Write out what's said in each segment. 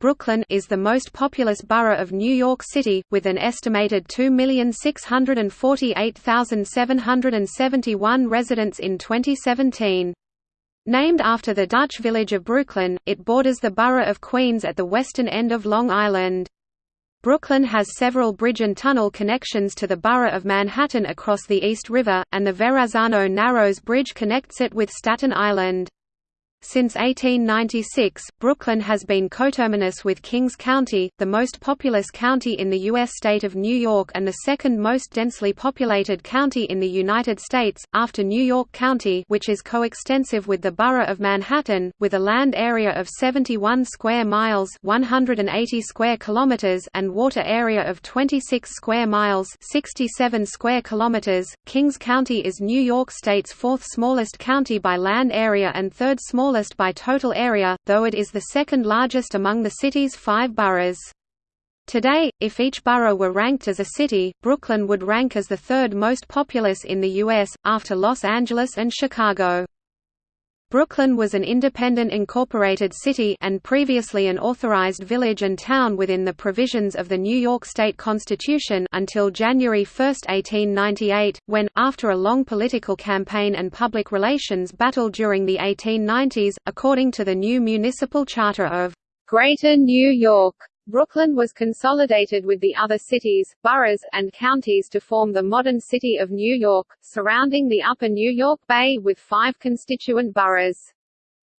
Brooklyn is the most populous borough of New York City, with an estimated 2,648,771 residents in 2017. Named after the Dutch village of Brooklyn, it borders the borough of Queens at the western end of Long Island. Brooklyn has several bridge and tunnel connections to the borough of Manhattan across the East River, and the Verrazano Narrows Bridge connects it with Staten Island. Since 1896, Brooklyn has been coterminous with Kings County, the most populous county in the U.S. state of New York and the second most densely populated county in the United States, after New York County which is coextensive with the borough of Manhattan, with a land area of 71 square miles 180 square kilometers and water area of 26 square miles 67 square kilometers. Kings County is New York State's fourth smallest county by land area and third smallest smallest by total area, though it is the second largest among the city's five boroughs. Today, if each borough were ranked as a city, Brooklyn would rank as the third most populous in the U.S., after Los Angeles and Chicago. Brooklyn was an independent incorporated city and previously an authorized village and town within the provisions of the New York State Constitution until January 1, 1898, when, after a long political campaign and public relations battle during the 1890s, according to the new municipal charter of Greater New York, Brooklyn was consolidated with the other cities, boroughs, and counties to form the modern city of New York, surrounding the upper New York Bay with five constituent boroughs.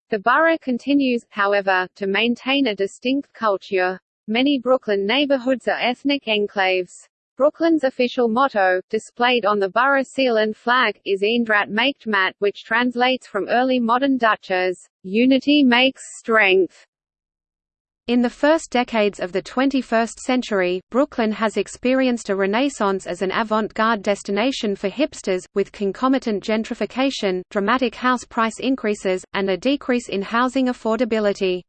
The borough continues, however, to maintain a distinct culture. Many Brooklyn neighborhoods are ethnic enclaves. Brooklyn's official motto, displayed on the borough seal and flag, is Eendracht maakt macht, which translates from early modern Dutch as, Unity makes strength. In the first decades of the 21st century, Brooklyn has experienced a renaissance as an avant-garde destination for hipsters, with concomitant gentrification, dramatic house price increases, and a decrease in housing affordability.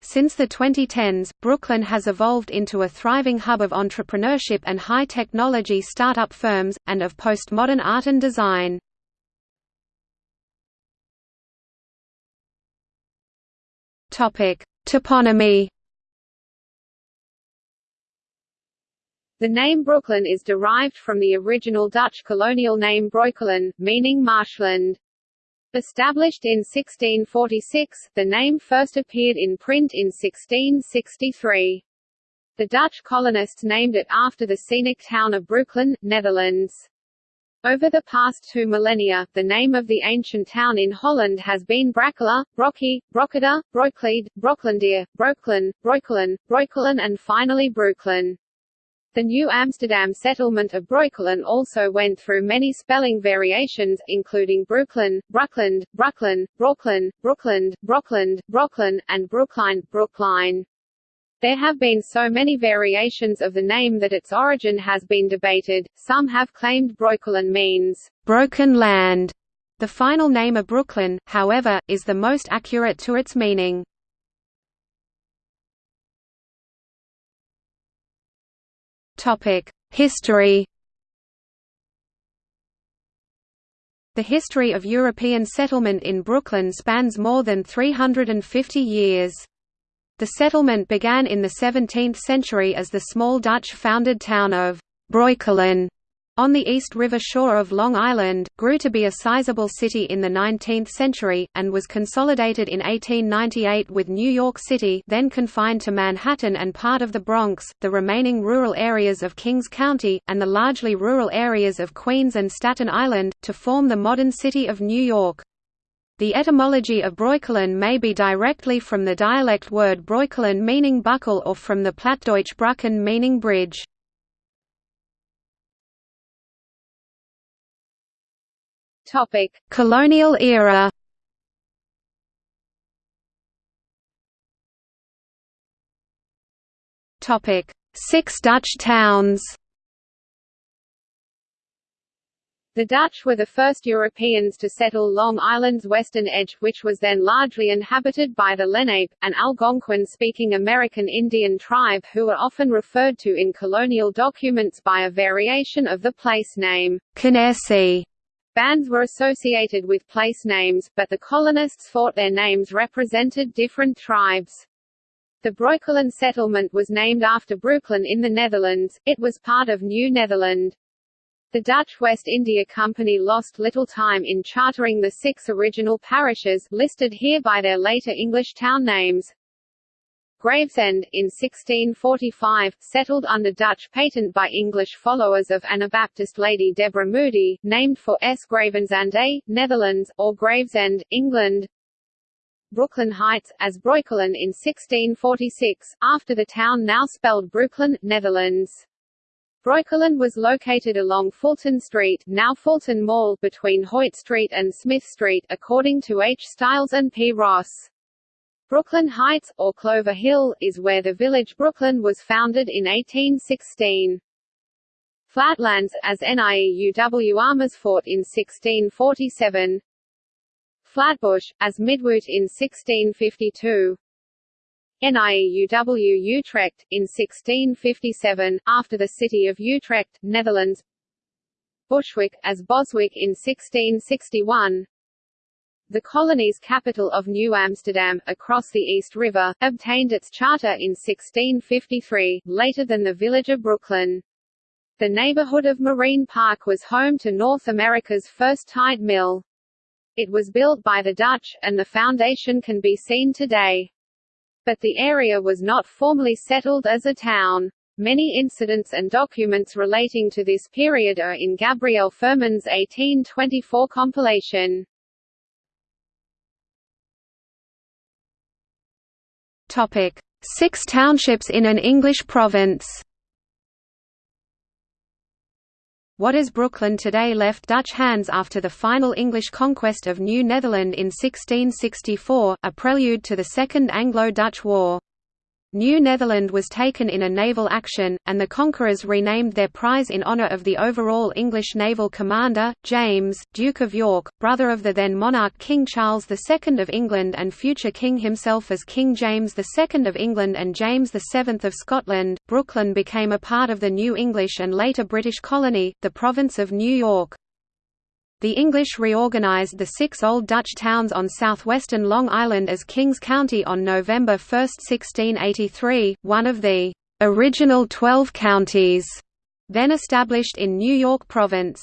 Since the 2010s, Brooklyn has evolved into a thriving hub of entrepreneurship and high-technology startup firms, and of postmodern art and design. Topic: Toponymy The name Brooklyn is derived from the original Dutch colonial name Broekelen, meaning marshland. Established in 1646, the name first appeared in print in 1663. The Dutch colonists named it after the scenic town of Brooklyn, Netherlands. Over the past two millennia, the name of the ancient town in Holland has been Brackela, Brockie, Brockeda, Broeklied, Broklandier, Brooklyn, Breukelen, Breukelen and finally Brooklyn. The New Amsterdam settlement of Breukelen also went through many spelling variations, including Brooklyn, Bruckland, Bruckland, Brooklyn, Brookland, Brockland, Brockland, and Brookline, Brookline. There have been so many variations of the name that its origin has been debated. Some have claimed Broekelen means broken land. The final name of Brooklyn, however, is the most accurate to its meaning. Topic: History. The history of European settlement in Brooklyn spans more than 350 years. The settlement began in the 17th century as the small Dutch-founded town of Breukelen on the East River shore of Long Island, grew to be a sizable city in the 19th century, and was consolidated in 1898 with New York City then confined to Manhattan and part of the Bronx, the remaining rural areas of Kings County, and the largely rural areas of Queens and Staten Island, to form the modern city of New York. The etymology of Breukelen may be directly from the dialect word Breukelen meaning buckle or from the Plattdeutsch Brücken meaning bridge. Topic: Colonial era. Topic: Six Dutch towns. The Dutch were the first Europeans to settle Long Island's western edge, which was then largely inhabited by the Lenape, an Algonquian-speaking American Indian tribe who are often referred to in colonial documents by a variation of the place name, Canarsie. Bands were associated with place names, but the colonists thought their names represented different tribes. The Breukelen settlement was named after Brooklyn in the Netherlands, it was part of New Netherland. The Dutch West India Company lost little time in chartering the six original parishes, listed here by their later English town names. Gravesend, in 1645, settled under Dutch patent by English followers of Anabaptist Lady Deborah Moody, named for S. Gravenzande, Netherlands, or Gravesend, England. Brooklyn Heights, as Breukelen in 1646, after the town now spelled Brooklyn, Netherlands. Breukelen was located along Fulton Street now Fulton Mall between Hoyt Street and Smith Street according to H. Stiles and P. Ross. Brooklyn Heights, or Clover Hill, is where the village Brooklyn was founded in 1816. Flatlands, as NIEUW Amersfoort in 1647 Flatbush, as Midwout in 1652 NIEUW Utrecht, in 1657, after the city of Utrecht, Netherlands Bushwick, as Boswick in 1661 the colony's capital of New Amsterdam, across the East River, obtained its charter in 1653, later than the village of Brooklyn. The neighborhood of Marine Park was home to North America's first tide mill. It was built by the Dutch, and the foundation can be seen today. But the area was not formally settled as a town. Many incidents and documents relating to this period are in Gabriel Furman's 1824 compilation. Topic: Six townships in an English province. What is Brooklyn today left Dutch hands after the final English conquest of New Netherland in 1664, a prelude to the Second Anglo-Dutch War. New Netherland was taken in a naval action, and the conquerors renamed their prize in honour of the overall English naval commander, James, Duke of York, brother of the then monarch King Charles II of England and future king himself as King James II of England and James VII of Scotland. Brooklyn became a part of the new English and later British colony, the province of New York. The English reorganized the six Old Dutch towns on southwestern Long Island as Kings County on November 1, 1683, one of the original twelve counties, then established in New York Province.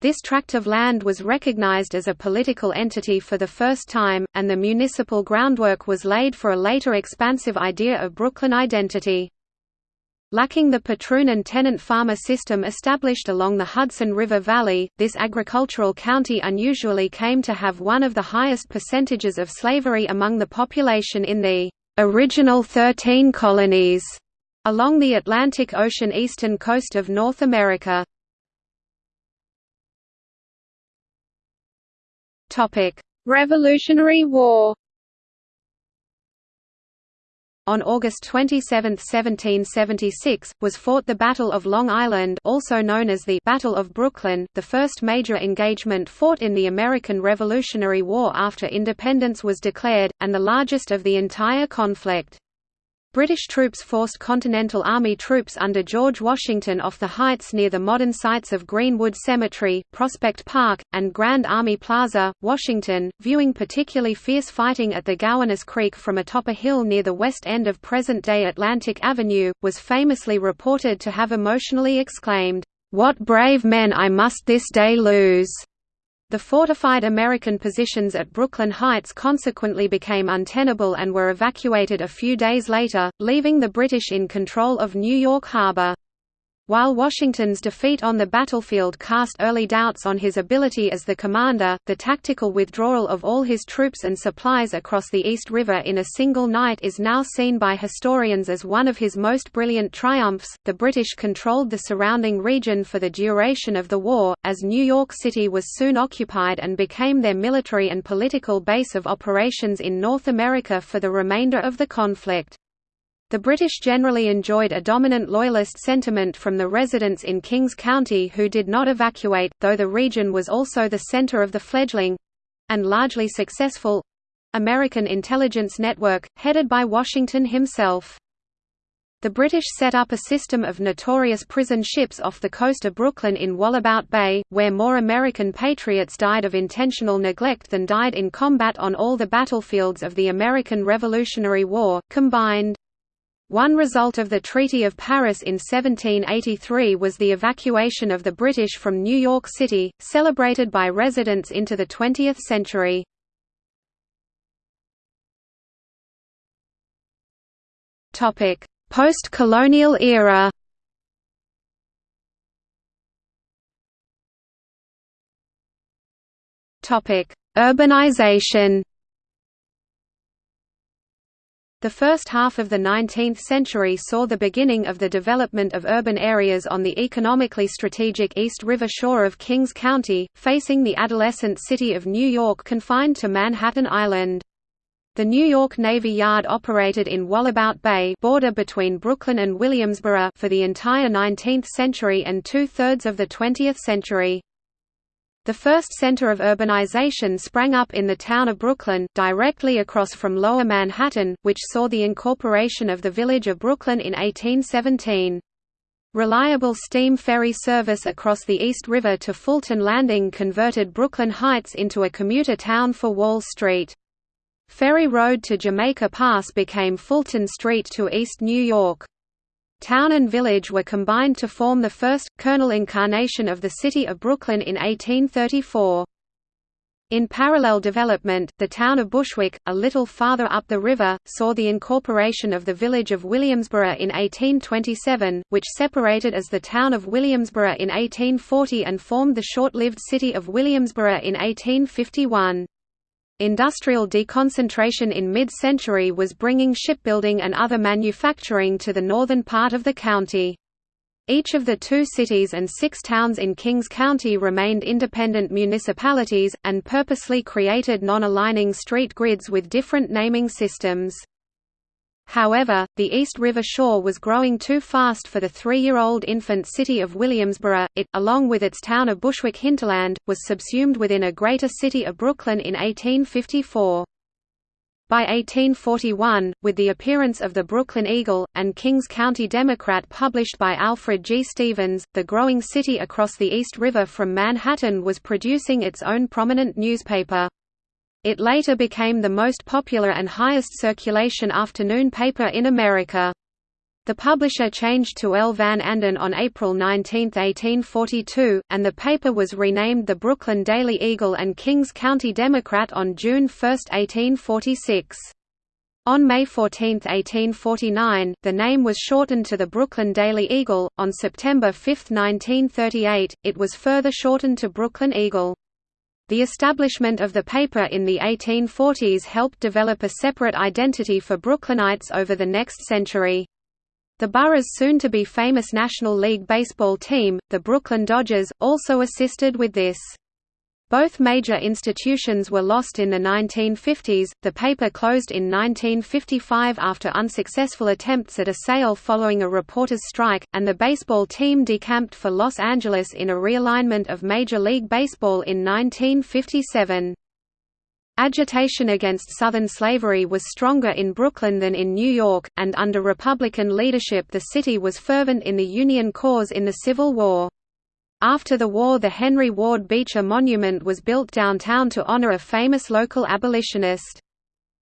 This tract of land was recognized as a political entity for the first time, and the municipal groundwork was laid for a later expansive idea of Brooklyn identity. Lacking the patroon and tenant farmer system established along the Hudson River Valley, this agricultural county unusually came to have one of the highest percentages of slavery among the population in the original Thirteen Colonies along the Atlantic Ocean eastern coast of North America. Revolutionary War on August 27, 1776, was fought the Battle of Long Island also known as the Battle of Brooklyn, the first major engagement fought in the American Revolutionary War after independence was declared, and the largest of the entire conflict. British troops forced Continental Army troops under George Washington off the heights near the modern sites of Greenwood Cemetery, Prospect Park, and Grand Army Plaza, Washington, viewing particularly fierce fighting at the Gowanus Creek from atop a hill near the west end of present-day Atlantic Avenue, was famously reported to have emotionally exclaimed, "'What brave men I must this day lose!' The fortified American positions at Brooklyn Heights consequently became untenable and were evacuated a few days later, leaving the British in control of New York Harbor. While Washington's defeat on the battlefield cast early doubts on his ability as the commander, the tactical withdrawal of all his troops and supplies across the East River in a single night is now seen by historians as one of his most brilliant triumphs. The British controlled the surrounding region for the duration of the war, as New York City was soon occupied and became their military and political base of operations in North America for the remainder of the conflict. The British generally enjoyed a dominant Loyalist sentiment from the residents in Kings County who did not evacuate, though the region was also the centre of the fledgling—and largely successful—American intelligence network, headed by Washington himself. The British set up a system of notorious prison ships off the coast of Brooklyn in Wallabout Bay, where more American patriots died of intentional neglect than died in combat on all the battlefields of the American Revolutionary War, combined. One result of the Treaty of Paris in 1783 was the evacuation of the British from New York City, celebrated by residents into the 20th century. Post-colonial era Urbanization the first half of the 19th century saw the beginning of the development of urban areas on the economically strategic East River shore of Kings County, facing the adolescent city of New York confined to Manhattan Island. The New York Navy Yard operated in Wallabout Bay border between Brooklyn and Williamsburg for the entire 19th century and two-thirds of the 20th century. The first center of urbanization sprang up in the town of Brooklyn, directly across from Lower Manhattan, which saw the incorporation of the village of Brooklyn in 1817. Reliable steam ferry service across the East River to Fulton Landing converted Brooklyn Heights into a commuter town for Wall Street. Ferry Road to Jamaica Pass became Fulton Street to East New York. Town and village were combined to form the first, kernel incarnation of the city of Brooklyn in 1834. In parallel development, the town of Bushwick, a little farther up the river, saw the incorporation of the village of Williamsburg in 1827, which separated as the town of Williamsburg in 1840 and formed the short-lived city of Williamsburg in 1851. Industrial deconcentration in mid-century was bringing shipbuilding and other manufacturing to the northern part of the county. Each of the two cities and six towns in Kings County remained independent municipalities, and purposely created non-aligning street grids with different naming systems. However, the East River shore was growing too fast for the three-year-old infant city of Williamsburg. It, along with its town of Bushwick hinterland, was subsumed within a greater city of Brooklyn in 1854. By 1841, with the appearance of the Brooklyn Eagle, and Kings County Democrat published by Alfred G. Stevens, the growing city across the East River from Manhattan was producing its own prominent newspaper. It later became the most popular and highest circulation afternoon paper in America. The publisher changed to L. Van Anden on April 19, 1842, and the paper was renamed the Brooklyn Daily Eagle and Kings County Democrat on June 1, 1846. On May 14, 1849, the name was shortened to the Brooklyn Daily Eagle. On September 5, 1938, it was further shortened to Brooklyn Eagle. The establishment of the paper in the 1840s helped develop a separate identity for Brooklynites over the next century. The borough's soon-to-be famous National League Baseball team, the Brooklyn Dodgers, also assisted with this. Both major institutions were lost in the 1950s. The paper closed in 1955 after unsuccessful attempts at a sale following a reporters' strike, and the baseball team decamped for Los Angeles in a realignment of Major League Baseball in 1957. Agitation against Southern slavery was stronger in Brooklyn than in New York, and under Republican leadership the city was fervent in the Union cause in the Civil War. After the war the Henry Ward Beecher Monument was built downtown to honor a famous local abolitionist.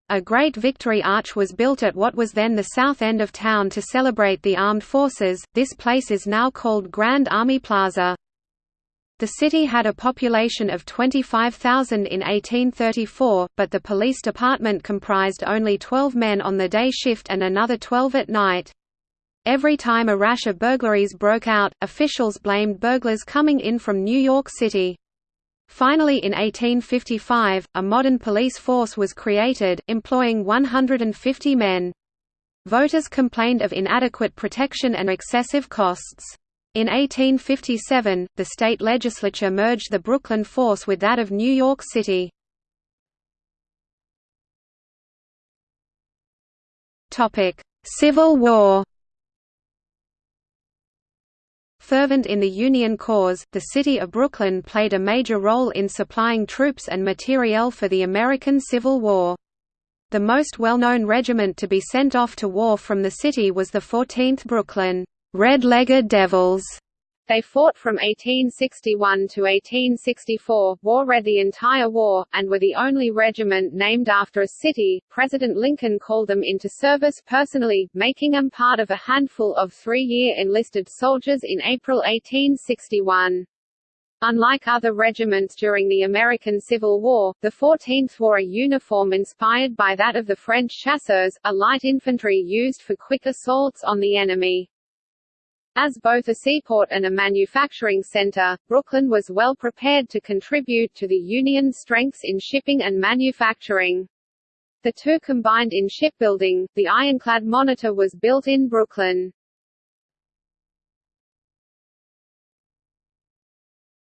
A great victory arch was built at what was then the south end of town to celebrate the armed forces, this place is now called Grand Army Plaza. The city had a population of 25,000 in 1834, but the police department comprised only 12 men on the day shift and another 12 at night. Every time a rash of burglaries broke out, officials blamed burglars coming in from New York City. Finally in 1855, a modern police force was created, employing 150 men. Voters complained of inadequate protection and excessive costs. In 1857, the state legislature merged the Brooklyn force with that of New York City. Civil War Fervent in the Union cause, the city of Brooklyn played a major role in supplying troops and materiel for the American Civil War. The most well-known regiment to be sent off to war from the city was the 14th Brooklyn Red-Legged Devils, They fought from 1861 to 1864, war read the entire war, and were the only regiment named after a city. President Lincoln called them into service personally, making them part of a handful of three-year enlisted soldiers in April 1861. Unlike other regiments during the American Civil War, the 14th wore a uniform inspired by that of the French chasseurs, a light infantry used for quick assaults on the enemy. As both a seaport and a manufacturing center, Brooklyn was well prepared to contribute to the Union's strengths in shipping and manufacturing. The two combined in shipbuilding, the ironclad Monitor was built in Brooklyn.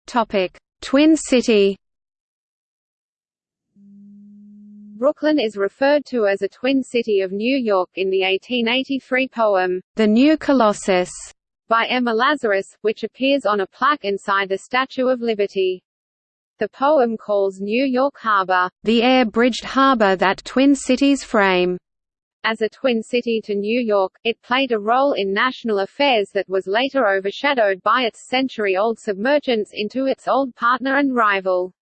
Topic: Twin City. Brooklyn is referred to as a twin city of New York in the 1883 poem, The New Colossus by Emma Lazarus, which appears on a plaque inside the Statue of Liberty. The poem calls New York Harbor, the air-bridged harbor that twin cities frame. As a twin city to New York, it played a role in national affairs that was later overshadowed by its century-old submergence into its old partner and rival.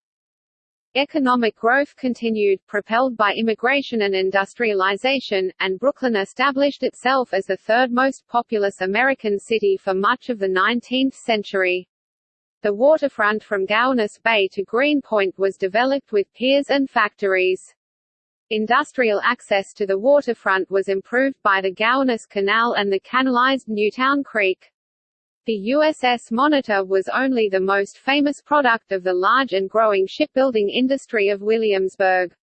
Economic growth continued, propelled by immigration and industrialization, and Brooklyn established itself as the third most populous American city for much of the 19th century. The waterfront from Gowanus Bay to Greenpoint was developed with piers and factories. Industrial access to the waterfront was improved by the Gowanus Canal and the canalized Newtown Creek. The USS Monitor was only the most famous product of the large and growing shipbuilding industry of Williamsburg.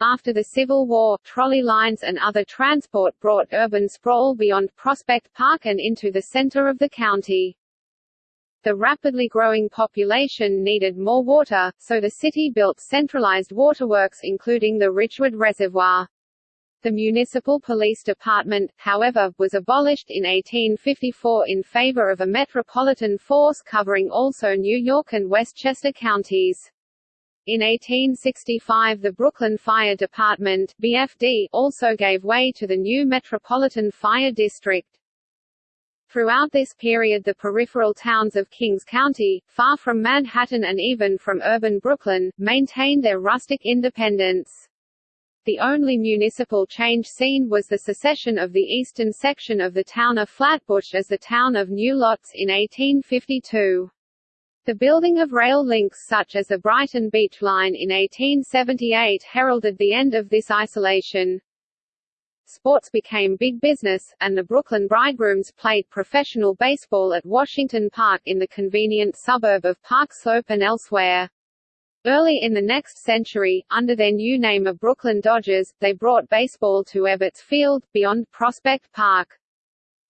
After the Civil War, trolley lines and other transport brought urban sprawl beyond Prospect Park and into the center of the county. The rapidly growing population needed more water, so the city built centralized waterworks including the Ridgewood Reservoir. The municipal police department, however, was abolished in 1854 in favor of a metropolitan force covering also New York and Westchester counties. In 1865 the Brooklyn Fire Department BFD also gave way to the new Metropolitan Fire District. Throughout this period the peripheral towns of Kings County, far from Manhattan and even from urban Brooklyn, maintained their rustic independence. The only municipal change seen was the secession of the eastern section of the town of Flatbush as the town of New Lots in 1852. The building of rail links such as the Brighton Beach Line in 1878 heralded the end of this isolation. Sports became big business, and the Brooklyn Bridegrooms played professional baseball at Washington Park in the convenient suburb of Park Slope and elsewhere. Early in the next century, under their new name of Brooklyn Dodgers, they brought baseball to Ebbets Field, beyond Prospect Park.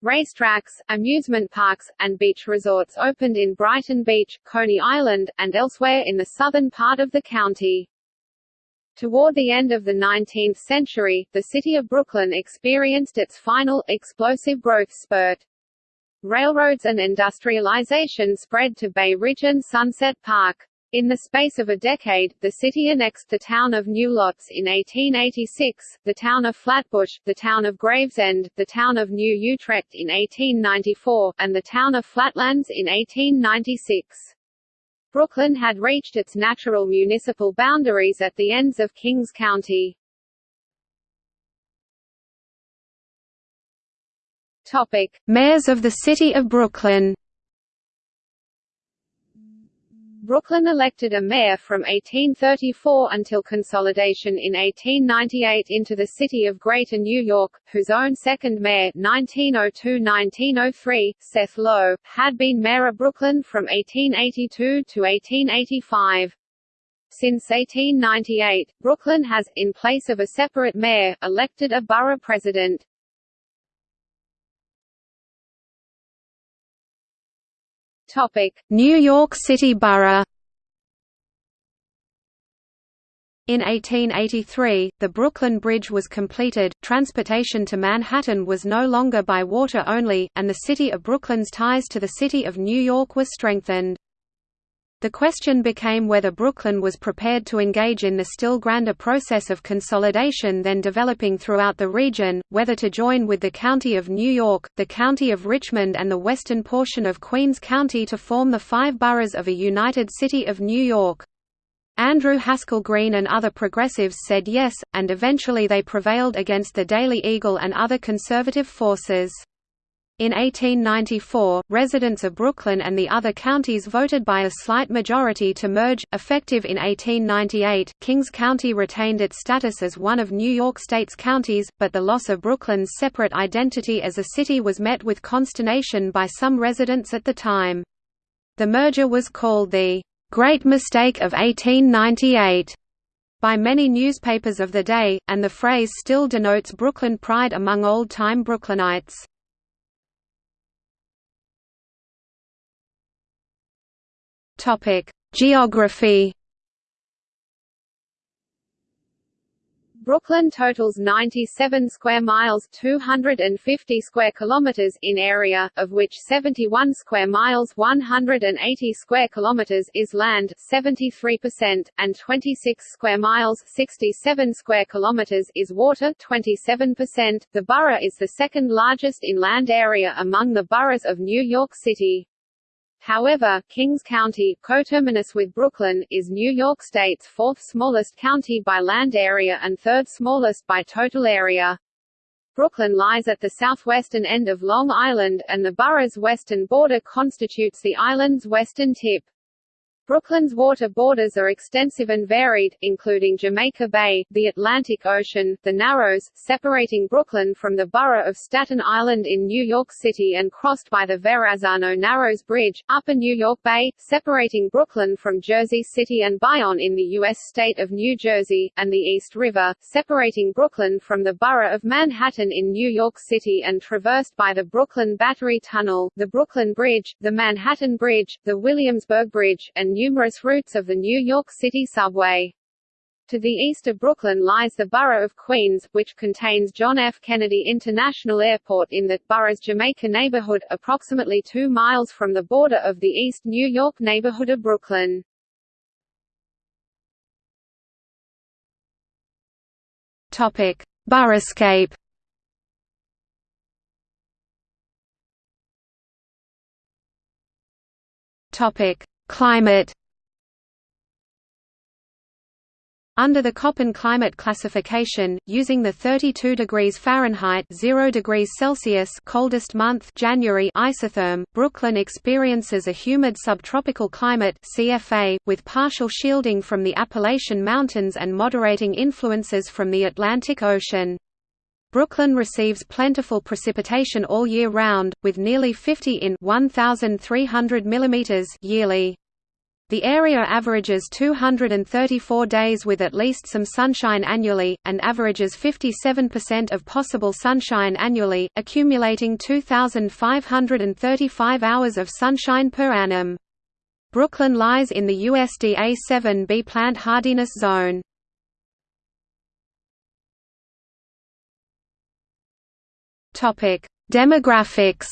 Racetracks, amusement parks, and beach resorts opened in Brighton Beach, Coney Island, and elsewhere in the southern part of the county. Toward the end of the 19th century, the city of Brooklyn experienced its final, explosive growth spurt. Railroads and industrialization spread to Bay Ridge and Sunset Park. In the space of a decade, the city annexed the town of New Lots in 1886, the town of Flatbush, the town of Gravesend, the town of New Utrecht in 1894, and the town of Flatlands in 1896. Brooklyn had reached its natural municipal boundaries at the ends of Kings County. Topic: Mayors of the City of Brooklyn Brooklyn elected a mayor from 1834 until consolidation in 1898 into the city of Greater New York, whose own second mayor 1902–1903, Seth Low, had been mayor of Brooklyn from 1882 to 1885. Since 1898, Brooklyn has, in place of a separate mayor, elected a borough president. New York City Borough In 1883, the Brooklyn Bridge was completed, transportation to Manhattan was no longer by water only, and the city of Brooklyn's ties to the city of New York were strengthened. The question became whether Brooklyn was prepared to engage in the still grander process of consolidation then developing throughout the region, whether to join with the County of New York, the County of Richmond and the western portion of Queens County to form the five boroughs of a united city of New York. Andrew Haskell Green and other progressives said yes, and eventually they prevailed against the Daily Eagle and other conservative forces. In 1894, residents of Brooklyn and the other counties voted by a slight majority to merge. Effective in 1898, Kings County retained its status as one of New York State's counties, but the loss of Brooklyn's separate identity as a city was met with consternation by some residents at the time. The merger was called the Great Mistake of 1898 by many newspapers of the day, and the phrase still denotes Brooklyn pride among old-time Brooklynites. Topic: Geography. Brooklyn totals 97 square miles 250 square kilometers in area, of which 71 square miles 180 square kilometers is land 73%, and 26 square miles 67 square kilometers is water 27%. The borough is the second largest in land area among the boroughs of New York City. However, Kings County, coterminous with Brooklyn, is New York State's fourth smallest county by land area and third smallest by total area. Brooklyn lies at the southwestern end of Long Island, and the borough's western border constitutes the island's western tip. Brooklyn's water borders are extensive and varied, including Jamaica Bay, the Atlantic Ocean, the Narrows, separating Brooklyn from the borough of Staten Island in New York City and crossed by the Verrazano Narrows Bridge, Upper New York Bay, separating Brooklyn from Jersey City and Bayonne in the U.S. state of New Jersey, and the East River, separating Brooklyn from the borough of Manhattan in New York City and traversed by the Brooklyn Battery Tunnel, the Brooklyn Bridge, the Manhattan Bridge, the Williamsburg Bridge, and numerous routes of the New York City subway. To the east of Brooklyn lies the borough of Queens, which contains John F. Kennedy International Airport in that borough's Jamaica neighborhood, approximately two miles from the border of the East New York neighborhood of Brooklyn. Topic: Boroughscape. Topic: Climate Under the Köppen climate classification, using the 32 degrees Fahrenheit 0 degrees Celsius coldest month January isotherm, Brooklyn experiences a humid subtropical climate CFA, with partial shielding from the Appalachian Mountains and moderating influences from the Atlantic Ocean. Brooklyn receives plentiful precipitation all year round, with nearly 50 in 1,300 mm yearly. The area averages 234 days with at least some sunshine annually, and averages 57% of possible sunshine annually, accumulating 2,535 hours of sunshine per annum. Brooklyn lies in the USDA 7B plant hardiness zone. Demographics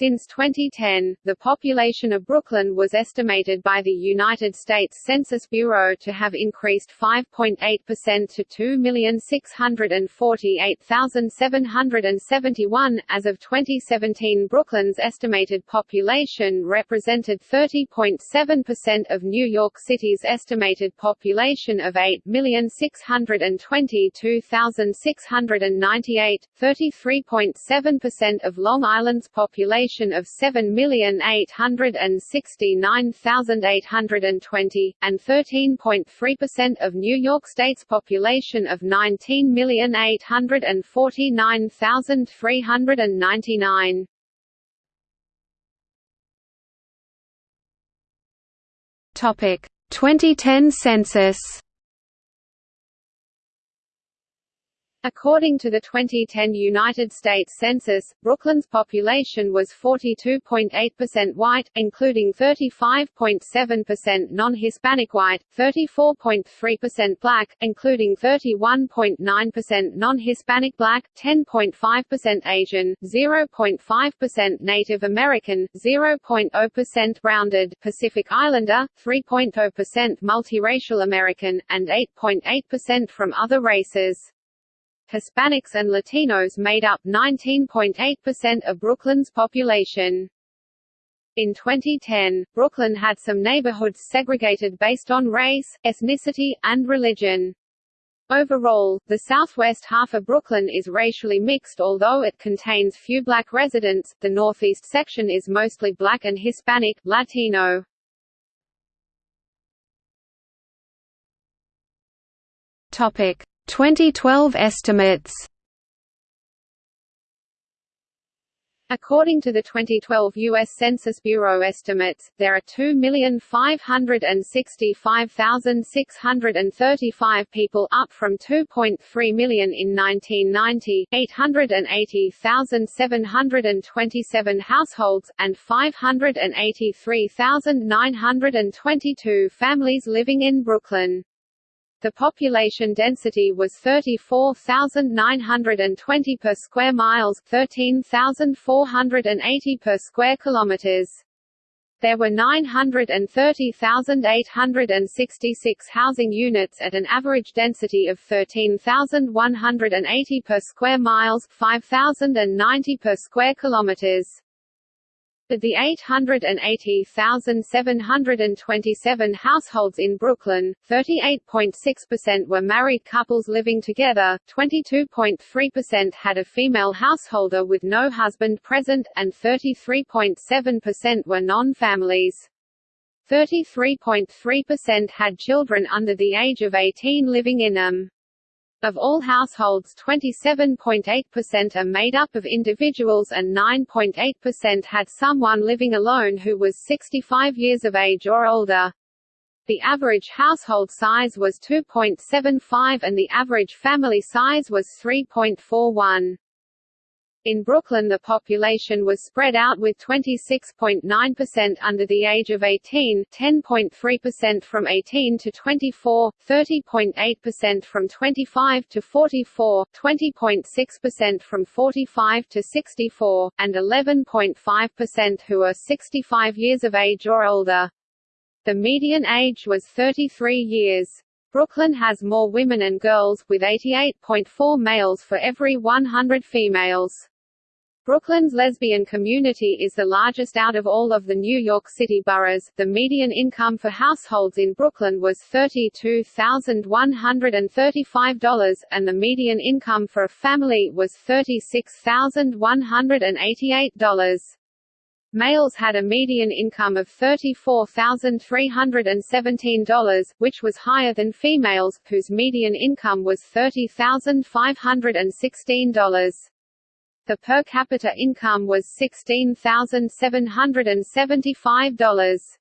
Since 2010, the population of Brooklyn was estimated by the United States Census Bureau to have increased 5.8% to 2,648,771. As of 2017, Brooklyn's estimated population represented 30.7% of New York City's estimated population of 8,622,698, 33.7% of Long Island's population population of 7,869,820, and 13.3% of New York State's population of 19,849,399. Topic 2010 census According to the 2010 United States Census, Brooklyn's population was 42.8% white, including 35.7% non-Hispanic white, 34.3% black, including 31.9% non-Hispanic black, 10.5% Asian, 0.5% Native American, 0.0% rounded Pacific Islander, 3.0% multiracial American, and 8.8% from other races. Hispanics and Latinos made up 19.8% of Brooklyn's population. In 2010, Brooklyn had some neighborhoods segregated based on race, ethnicity, and religion. Overall, the southwest half of Brooklyn is racially mixed although it contains few black residents, the northeast section is mostly black and Hispanic, Latino. Topic: 2012 estimates According to the 2012 U.S. Census Bureau estimates, there are 2,565,635 people up from 2.3 million in 1990, 880,727 households, and 583,922 families living in Brooklyn. The population density was 34,920 per square miles, 13,480 per square kilometers. There were 930,866 housing units at an average density of 13,180 per square miles, 5,090 per square kilometers. Of the 880,727 households in Brooklyn, 38.6% were married couples living together, 22.3% had a female householder with no husband present, and 33.7% were non-families. 33.3% had children under the age of 18 living in them. Of all households 27.8% are made up of individuals and 9.8% had someone living alone who was 65 years of age or older. The average household size was 2.75 and the average family size was 3.41. In Brooklyn the population was spread out with 26.9% under the age of 18, 10.3% from 18 to 24, 30.8% from 25 to 44, 20.6% from 45 to 64, and 11.5% who are 65 years of age or older. The median age was 33 years. Brooklyn has more women and girls, with 88.4 males for every 100 females. Brooklyn's lesbian community is the largest out of all of the New York City boroughs. The median income for households in Brooklyn was $32,135, and the median income for a family was $36,188. Males had a median income of $34,317, which was higher than females, whose median income was $30,516. The per capita income was $16,775.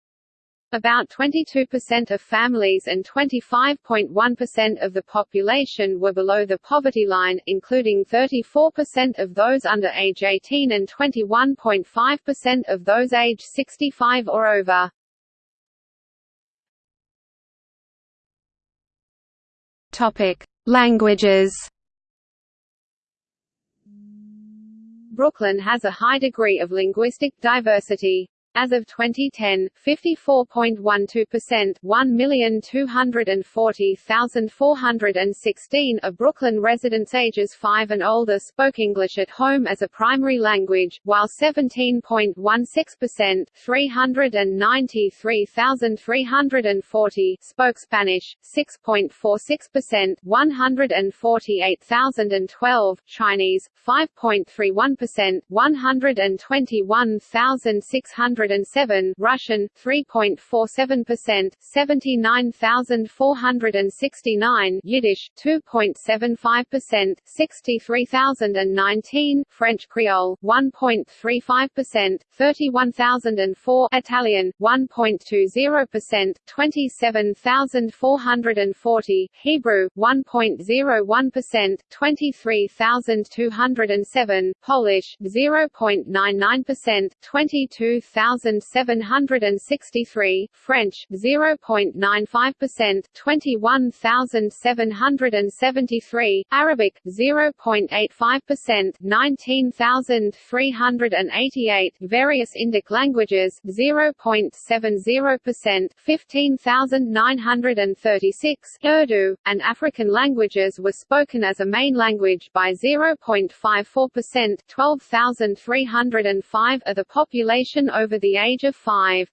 About 22% of families and 25.1% of the population were below the poverty line, including 34% of those under age 18 and 21.5% of those age 65 or over. Topic: Languages Brooklyn has a high degree of linguistic diversity. As of 2010, 54.12% 1,240,416 of Brooklyn residents ages 5 and older spoke English at home as a primary language, while 17.16% 393,340 spoke Spanish, 6.46% 148,012 Chinese, 5.31% 121,600 207 Russian 3.47% 79469 Yiddish 2.75% 63019 French Creole 1.35% 31004 Italian 1.20% 27440 Hebrew 1.01% 23207 Polish 0.99% 22763 French 0.95% 21773 Arabic 0.85% 19388 Various Indic languages 0.70% 15936 Urdu and African languages were spoken as a main language by 0.54% 12305 of the population over the age of 5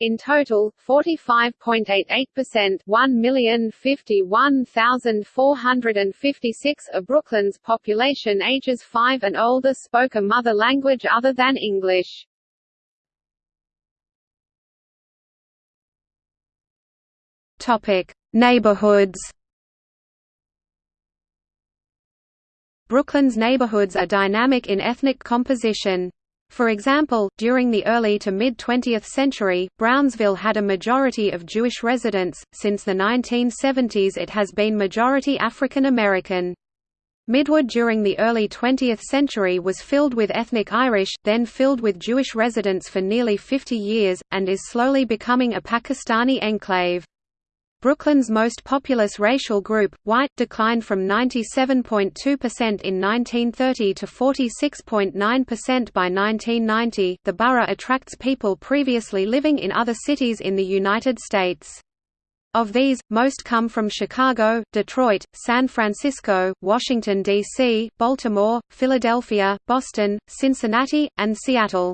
in total, 45.88% 1,051,456 of Brooklyn's population ages 5 and older spoke a mother language other than English. Topic: Neighborhoods. Brooklyn's neighborhoods are dynamic in ethnic composition. For example, during the early to mid-20th century, Brownsville had a majority of Jewish residents, since the 1970s it has been majority African American. Midwood during the early 20th century was filled with ethnic Irish, then filled with Jewish residents for nearly 50 years, and is slowly becoming a Pakistani enclave. Brooklyn's most populous racial group, white, declined from 97.2% in 1930 to 46.9% by 1990. The borough attracts people previously living in other cities in the United States. Of these, most come from Chicago, Detroit, San Francisco, Washington, D.C., Baltimore, Philadelphia, Boston, Cincinnati, and Seattle.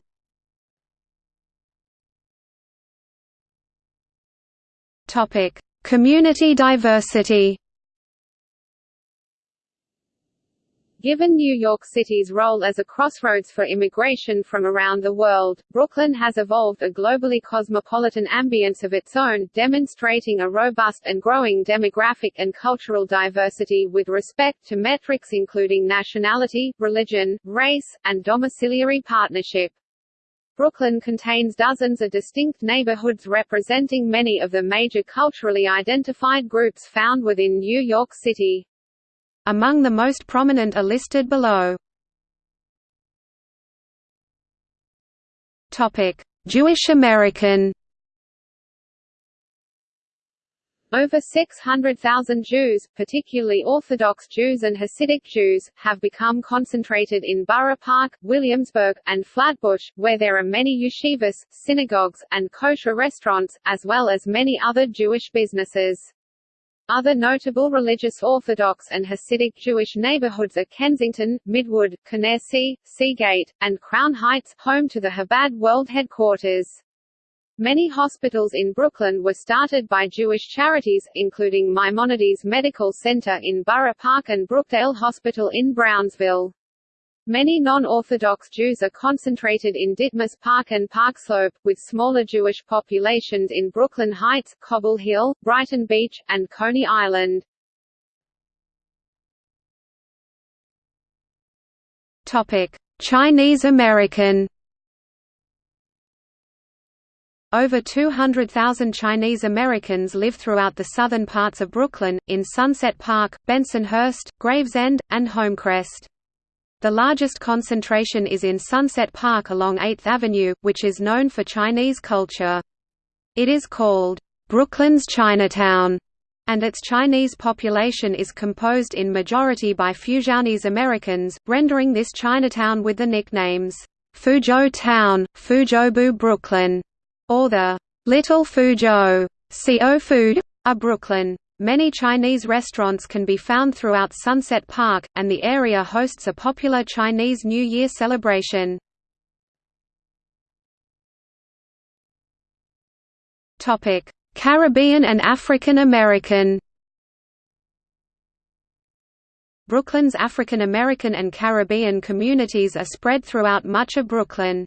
Topic: Community diversity Given New York City's role as a crossroads for immigration from around the world, Brooklyn has evolved a globally cosmopolitan ambience of its own, demonstrating a robust and growing demographic and cultural diversity with respect to metrics including nationality, religion, race, and domiciliary partnership. Brooklyn contains dozens of distinct neighborhoods representing many of the major culturally identified groups found within New York City. Among the most prominent are listed below. Topic: Jewish American Over 600,000 Jews, particularly Orthodox Jews and Hasidic Jews, have become concentrated in Borough Park, Williamsburg, and Flatbush, where there are many yeshivas, synagogues, and kosher restaurants, as well as many other Jewish businesses. Other notable religious Orthodox and Hasidic Jewish neighborhoods are Kensington, Midwood, Canarsie, Seagate, and Crown Heights, home to the Chabad World Headquarters. Many hospitals in Brooklyn were started by Jewish charities, including Maimonides Medical Center in Borough Park and Brookdale Hospital in Brownsville. Many non-Orthodox Jews are concentrated in Ditmas Park and Park Slope, with smaller Jewish populations in Brooklyn Heights, Cobble Hill, Brighton Beach, and Coney Island. Chinese American over 200,000 Chinese Americans live throughout the southern parts of Brooklyn, in Sunset Park, Bensonhurst, Gravesend, and Homecrest. The largest concentration is in Sunset Park along 8th Avenue, which is known for Chinese culture. It is called, "...Brooklyn's Chinatown", and its Chinese population is composed in majority by Fujianese Americans, rendering this Chinatown with the nicknames, Fuzhou Town, Fuzhoubu Brooklyn, or the Little Fuzhou CO Food, a Brooklyn. Many Chinese restaurants can be found throughout Sunset Park, and the area hosts a popular Chinese New Year celebration. Caribbean and African American Brooklyn's African American and Caribbean communities are spread throughout much of Brooklyn.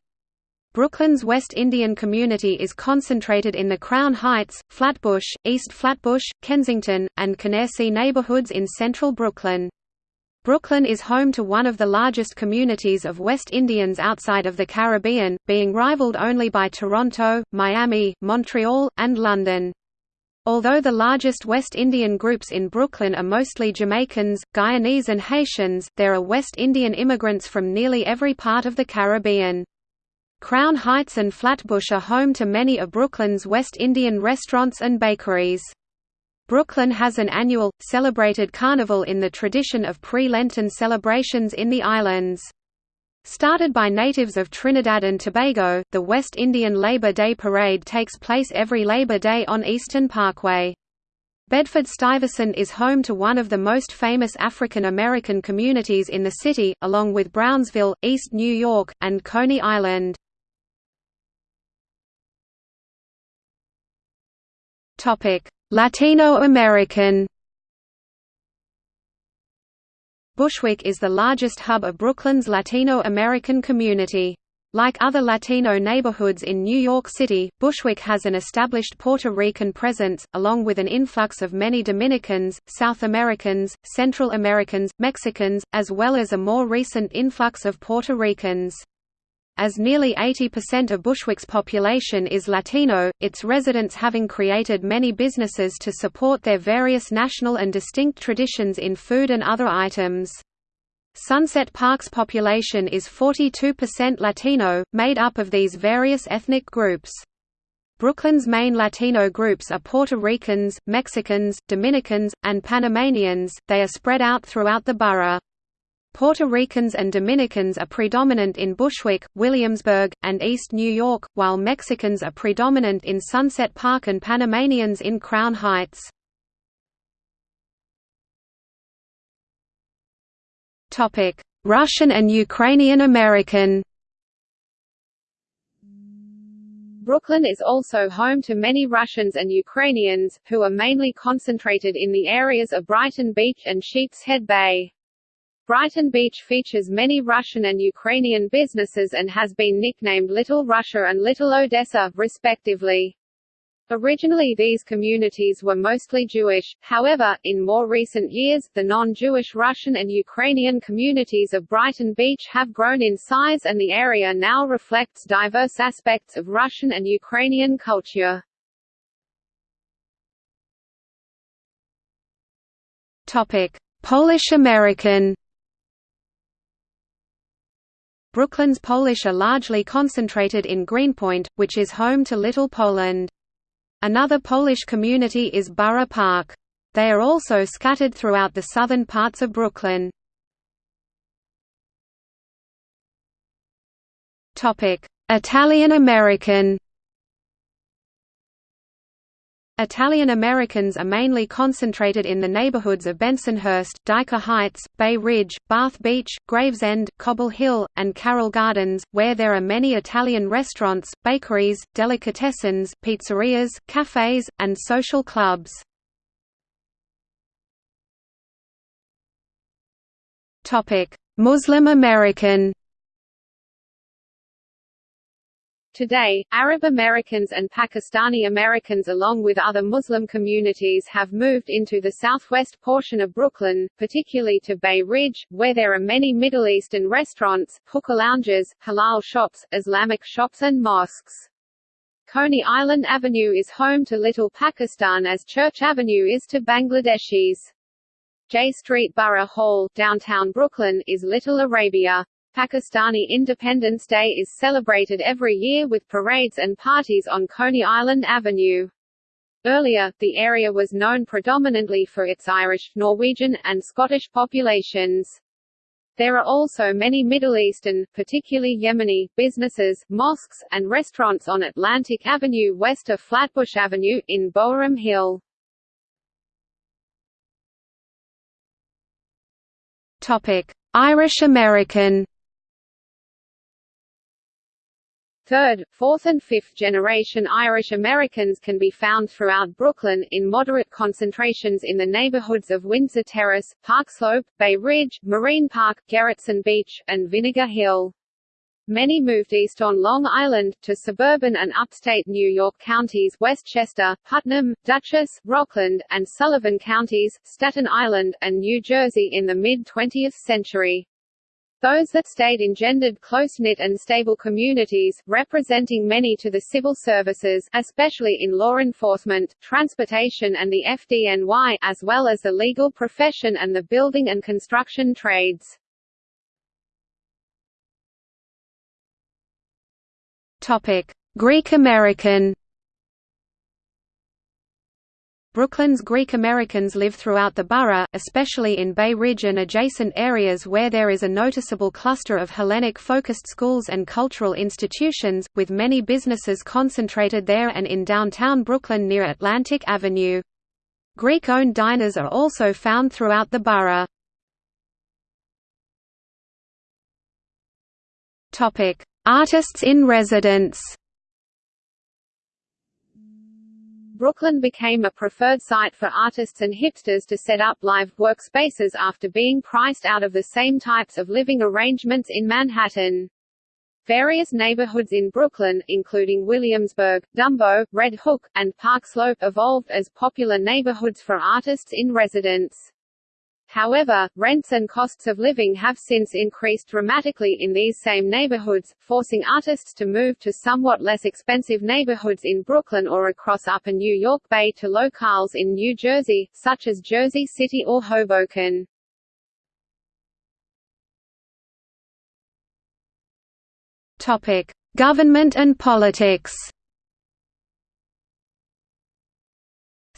Brooklyn's West Indian community is concentrated in the Crown Heights, Flatbush, East Flatbush, Kensington, and Canarsie neighborhoods in central Brooklyn. Brooklyn is home to one of the largest communities of West Indians outside of the Caribbean, being rivaled only by Toronto, Miami, Montreal, and London. Although the largest West Indian groups in Brooklyn are mostly Jamaicans, Guyanese and Haitians, there are West Indian immigrants from nearly every part of the Caribbean. Crown Heights and Flatbush are home to many of Brooklyn's West Indian restaurants and bakeries. Brooklyn has an annual, celebrated carnival in the tradition of pre-Lenten celebrations in the islands. Started by natives of Trinidad and Tobago, the West Indian Labor Day Parade takes place every Labor Day on Eastern Parkway. Bedford-Stuyvesant is home to one of the most famous African American communities in the city, along with Brownsville, East New York, and Coney Island. Latino American Bushwick is the largest hub of Brooklyn's Latino American community. Like other Latino neighborhoods in New York City, Bushwick has an established Puerto Rican presence, along with an influx of many Dominicans, South Americans, Central Americans, Mexicans, as well as a more recent influx of Puerto Ricans. As nearly 80% of Bushwick's population is Latino, its residents having created many businesses to support their various national and distinct traditions in food and other items. Sunset Park's population is 42% Latino, made up of these various ethnic groups. Brooklyn's main Latino groups are Puerto Ricans, Mexicans, Dominicans, and Panamanians, they are spread out throughout the borough. Puerto Ricans and Dominicans are predominant in Bushwick, Williamsburg, and East New York, while Mexicans are predominant in Sunset Park and Panamanians in Crown Heights. Russian and Ukrainian American Brooklyn is also home to many Russians and Ukrainians, who are mainly concentrated in the areas of Brighton Beach and Sheepshead Bay. Brighton Beach features many Russian and Ukrainian businesses and has been nicknamed Little Russia and Little Odessa, respectively. Originally these communities were mostly Jewish, however, in more recent years, the non-Jewish Russian and Ukrainian communities of Brighton Beach have grown in size and the area now reflects diverse aspects of Russian and Ukrainian culture. Polish American Brooklyn's Polish are largely concentrated in Greenpoint, which is home to Little Poland. Another Polish community is Borough Park. They are also scattered throughout the southern parts of Brooklyn. Italian American Italian Americans are mainly concentrated in the neighborhoods of Bensonhurst, Dyker Heights, Bay Ridge, Bath Beach, Gravesend, Cobble Hill, and Carroll Gardens, where there are many Italian restaurants, bakeries, delicatessens, pizzerias, cafes, and social clubs. Muslim American Today, Arab Americans and Pakistani Americans along with other Muslim communities have moved into the southwest portion of Brooklyn, particularly to Bay Ridge, where there are many Middle Eastern restaurants, hookah lounges, halal shops, Islamic shops and mosques. Coney Island Avenue is home to Little Pakistan as Church Avenue is to Bangladeshis. J Street Borough Hall, downtown Brooklyn, is Little Arabia. Pakistani Independence Day is celebrated every year with parades and parties on Coney Island Avenue. Earlier, the area was known predominantly for its Irish, Norwegian, and Scottish populations. There are also many Middle Eastern, particularly Yemeni, businesses, mosques, and restaurants on Atlantic Avenue west of Flatbush Avenue, in Boerum Hill. Irish American Third, fourth and fifth generation Irish Americans can be found throughout Brooklyn, in moderate concentrations in the neighborhoods of Windsor Terrace, Park Slope, Bay Ridge, Marine Park, Gerritsen Beach, and Vinegar Hill. Many moved east on Long Island, to suburban and upstate New York counties Westchester, Putnam, Dutchess, Rockland, and Sullivan counties, Staten Island, and New Jersey in the mid-20th century. Those that stayed engendered close-knit and stable communities, representing many to the civil services especially in law enforcement, transportation and the FDNY as well as the legal profession and the building and construction trades. Greek American Brooklyn's Greek Americans live throughout the borough, especially in Bay Ridge and adjacent areas where there is a noticeable cluster of Hellenic-focused schools and cultural institutions, with many businesses concentrated there and in downtown Brooklyn near Atlantic Avenue. Greek-owned diners are also found throughout the borough. Artists in residence Brooklyn became a preferred site for artists and hipsters to set up live workspaces after being priced out of the same types of living arrangements in Manhattan. Various neighborhoods in Brooklyn, including Williamsburg, Dumbo, Red Hook, and Park Slope evolved as popular neighborhoods for artists in residence. However, rents and costs of living have since increased dramatically in these same neighborhoods, forcing artists to move to somewhat less expensive neighborhoods in Brooklyn or across Upper New York Bay to locales in New Jersey, such as Jersey City or Hoboken. Topic: Government and politics.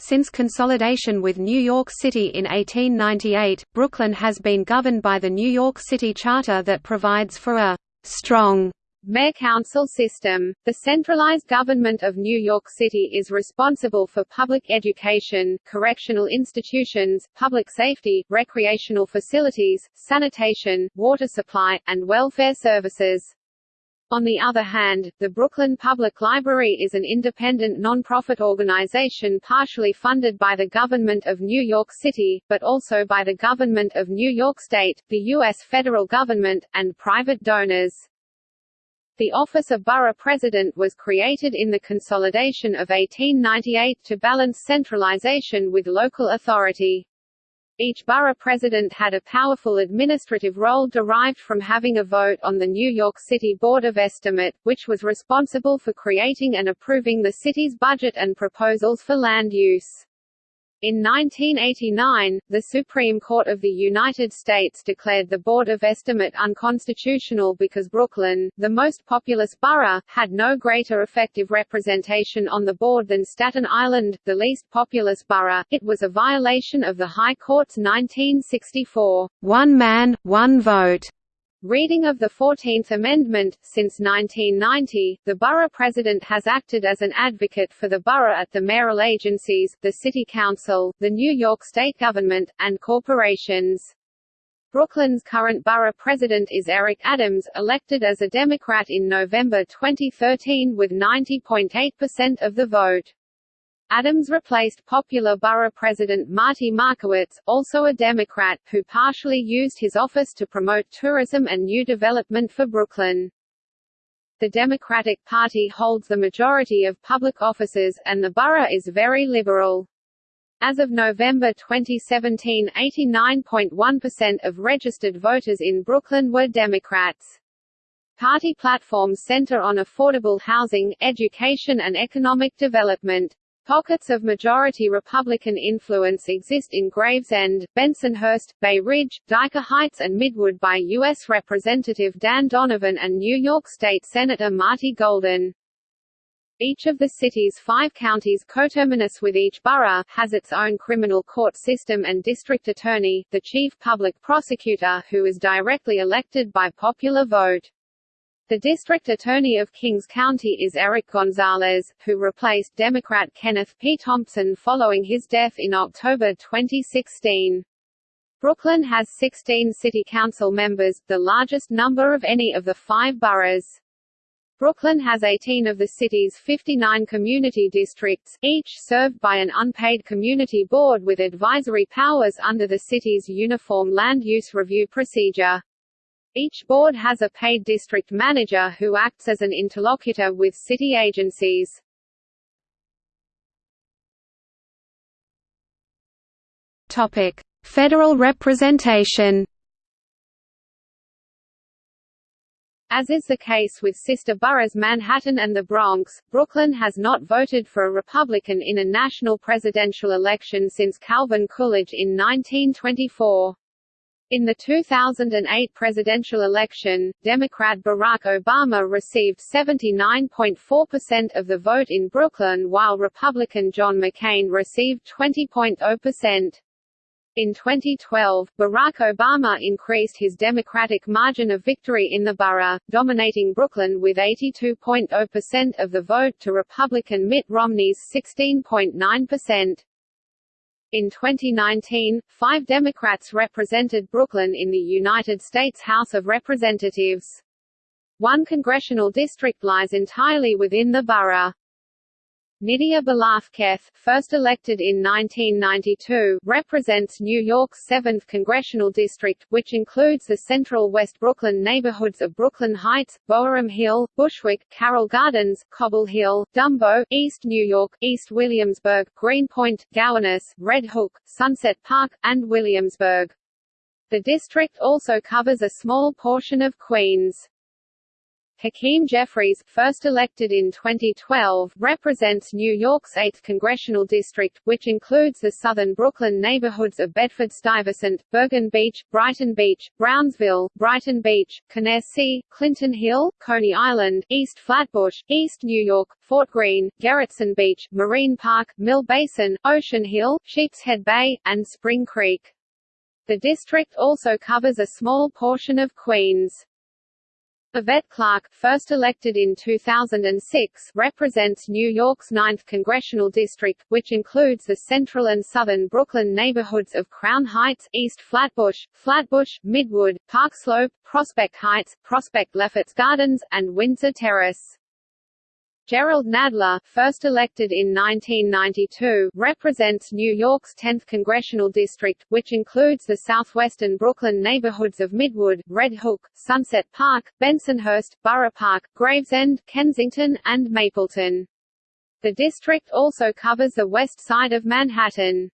Since consolidation with New York City in 1898, Brooklyn has been governed by the New York City Charter that provides for a «strong» mayor-council system. The centralized government of New York City is responsible for public education, correctional institutions, public safety, recreational facilities, sanitation, water supply, and welfare services. On the other hand, the Brooklyn Public Library is an independent nonprofit organization partially funded by the government of New York City, but also by the government of New York State, the U.S. federal government, and private donors. The office of borough president was created in the consolidation of 1898 to balance centralization with local authority. Each borough president had a powerful administrative role derived from having a vote on the New York City Board of Estimate, which was responsible for creating and approving the city's budget and proposals for land use. In 1989, the Supreme Court of the United States declared the Board of Estimate unconstitutional because Brooklyn, the most populous borough, had no greater effective representation on the board than Staten Island, the least populous borough. It was a violation of the High Court's 1964 one man, one vote Reading of the Fourteenth Amendment, since 1990, the borough president has acted as an advocate for the borough at the mayoral agencies, the city council, the New York state government, and corporations. Brooklyn's current borough president is Eric Adams, elected as a Democrat in November 2013 with 90.8% of the vote. Adams replaced popular borough president Marty Markowitz, also a Democrat, who partially used his office to promote tourism and new development for Brooklyn. The Democratic Party holds the majority of public offices, and the borough is very liberal. As of November 2017 89.1% of registered voters in Brooklyn were Democrats. Party platforms center on affordable housing, education and economic development. Pockets of majority Republican influence exist in Gravesend, Bensonhurst, Bay Ridge, Dyker Heights and Midwood by U.S. Representative Dan Donovan and New York State Senator Marty Golden. Each of the city's five counties coterminous with each borough, has its own criminal court system and district attorney, the chief public prosecutor who is directly elected by popular vote. The district attorney of Kings County is Eric Gonzalez, who replaced Democrat Kenneth P. Thompson following his death in October 2016. Brooklyn has 16 city council members, the largest number of any of the five boroughs. Brooklyn has 18 of the city's 59 community districts, each served by an unpaid community board with advisory powers under the city's Uniform Land Use Review procedure. Each board has a paid district manager who acts as an interlocutor with city agencies. Topic: Federal representation. As is the case with sister boroughs Manhattan and the Bronx, Brooklyn has not voted for a Republican in a national presidential election since Calvin Coolidge in 1924. In the 2008 presidential election, Democrat Barack Obama received 79.4% of the vote in Brooklyn while Republican John McCain received 20.0%. In 2012, Barack Obama increased his Democratic margin of victory in the borough, dominating Brooklyn with 82.0% of the vote to Republican Mitt Romney's 16.9%. In 2019, five Democrats represented Brooklyn in the United States House of Representatives. One congressional district lies entirely within the borough. Nydia Velázquez, first elected in 1992, represents New York's 7th congressional district, which includes the central West Brooklyn neighborhoods of Brooklyn Heights, Boerum Hill, Bushwick, Carroll Gardens, Cobble Hill, Dumbo, East New York, East Williamsburg, Greenpoint, Gowanus, Red Hook, Sunset Park, and Williamsburg. The district also covers a small portion of Queens. Hakeem Jeffries, first elected in 2012, represents New York's 8th congressional district, which includes the southern Brooklyn neighborhoods of Bedford-Stuyvesant, Bergen Beach, Brighton Beach, Brownsville, Brighton Beach, Canarsie, Clinton Hill, Coney Island, East Flatbush, East New York, Fort Greene, Gerritsen Beach, Marine Park, Mill Basin, Ocean Hill, Sheepshead Bay, and Spring Creek. The district also covers a small portion of Queens. Yvette Clarke, first elected in 2006, represents New York's 9th congressional district, which includes the central and southern Brooklyn neighborhoods of Crown Heights, East Flatbush, Flatbush, Midwood, Park Slope, Prospect Heights, Prospect Lefferts Gardens, and Windsor Terrace. Jerrold Nadler, first elected in 1992, represents New York's 10th congressional district, which includes the southwestern Brooklyn neighborhoods of Midwood, Red Hook, Sunset Park, Bensonhurst, Borough Park, Gravesend, Kensington, and Mapleton. The district also covers the west side of Manhattan.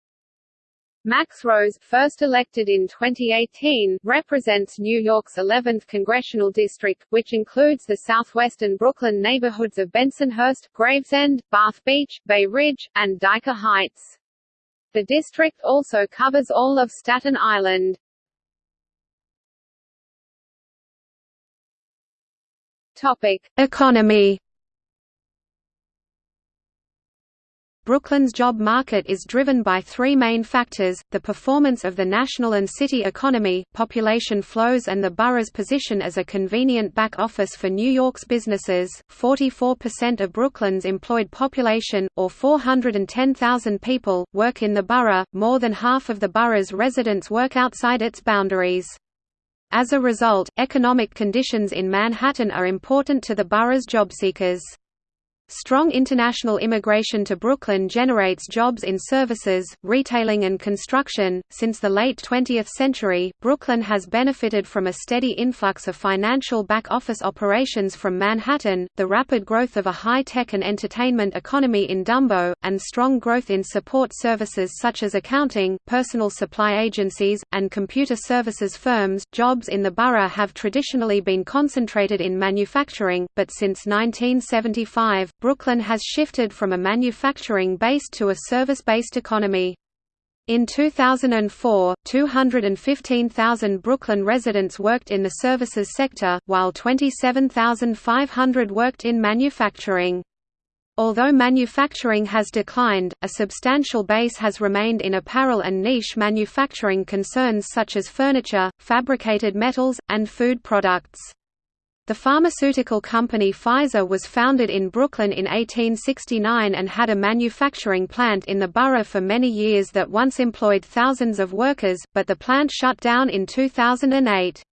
Max Rose, first elected in 2018, represents New York's 11th congressional district, which includes the southwestern Brooklyn neighborhoods of Bensonhurst, Gravesend, Bath Beach, Bay Ridge, and Dyker Heights. The district also covers all of Staten Island. Topic: Economy Brooklyn's job market is driven by three main factors, the performance of the national and city economy, population flows and the borough's position as a convenient back office for New York's businesses. 44% of Brooklyn's employed population, or 410,000 people, work in the borough, more than half of the borough's residents work outside its boundaries. As a result, economic conditions in Manhattan are important to the borough's jobseekers. Strong international immigration to Brooklyn generates jobs in services, retailing and construction. Since the late 20th century, Brooklyn has benefited from a steady influx of financial back-office operations from Manhattan, the rapid growth of a high-tech and entertainment economy in Dumbo, and strong growth in support services such as accounting, personal supply agencies, and computer services firms. Jobs in the borough have traditionally been concentrated in manufacturing, but since 1975, Brooklyn has shifted from a manufacturing-based to a service-based economy. In 2004, 215,000 Brooklyn residents worked in the services sector, while 27,500 worked in manufacturing. Although manufacturing has declined, a substantial base has remained in apparel and niche manufacturing concerns such as furniture, fabricated metals, and food products. The pharmaceutical company Pfizer was founded in Brooklyn in 1869 and had a manufacturing plant in the borough for many years that once employed thousands of workers, but the plant shut down in 2008.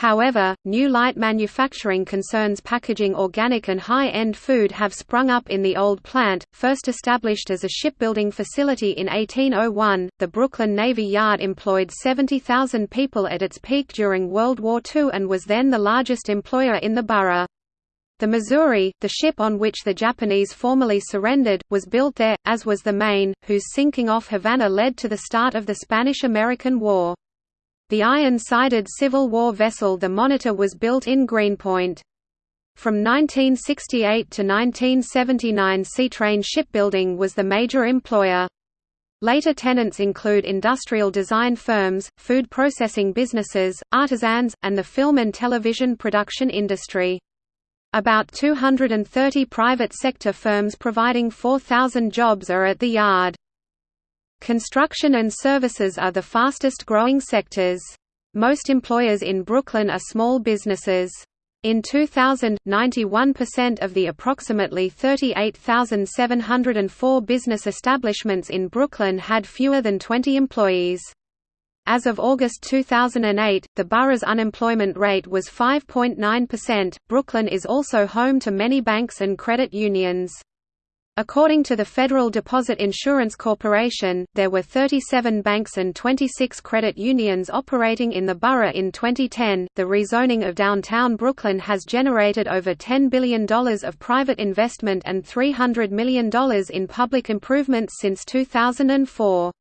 However, new light manufacturing concerns packaging organic and high-end food have sprung up in the old plant, first established as a shipbuilding facility in 1801. The Brooklyn Navy Yard employed 70,000 people at its peak during World War II and was then the largest employer in the borough. The Missouri, the ship on which the Japanese formally surrendered, was built there, as was the Maine, whose sinking off Havana led to the start of the Spanish–American War. The iron-sided Civil War vessel the Monitor was built in Greenpoint. From 1968 to 1979 Seatrain Shipbuilding was the major employer. Later tenants include industrial design firms, food processing businesses, artisans, and the film and television production industry. About 230 private sector firms providing 4,000 jobs are at the yard. Construction and services are the fastest growing sectors. Most employers in Brooklyn are small businesses. In 2000, 91% of the approximately 38,704 business establishments in Brooklyn had fewer than 20 employees. As of August 2008, the borough's unemployment rate was 5.9%. Brooklyn is also home to many banks and credit unions. According to the Federal Deposit Insurance Corporation, there were 37 banks and 26 credit unions operating in the borough in 2010. The rezoning of downtown Brooklyn has generated over $10 billion of private investment and $300 million in public improvements since 2004.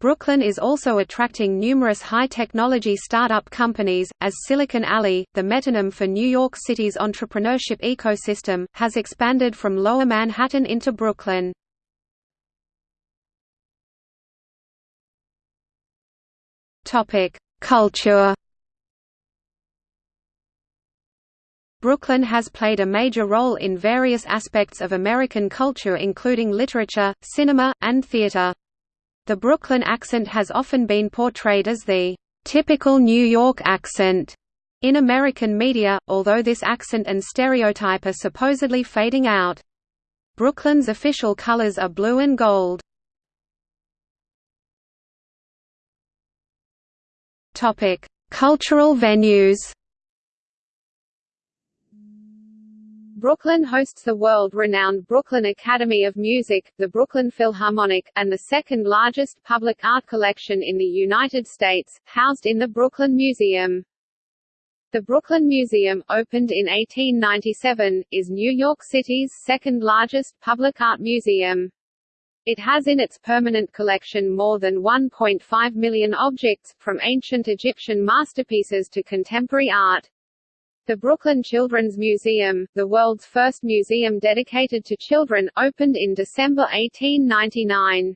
Brooklyn is also attracting numerous high-technology startup companies, as Silicon Alley, the metonym for New York City's entrepreneurship ecosystem, has expanded from Lower Manhattan into Brooklyn. Culture Brooklyn has played a major role in various aspects of American culture including literature, cinema, and theater. The Brooklyn accent has often been portrayed as the typical New York accent in American media, although this accent and stereotype are supposedly fading out. Brooklyn's official colors are blue and gold. Cultural venues Brooklyn hosts the world-renowned Brooklyn Academy of Music, the Brooklyn Philharmonic, and the second-largest public art collection in the United States, housed in the Brooklyn Museum. The Brooklyn Museum, opened in 1897, is New York City's second-largest public art museum. It has in its permanent collection more than 1.5 million objects, from ancient Egyptian masterpieces to contemporary art. The Brooklyn Children's Museum, the world's first museum dedicated to children, opened in December 1899.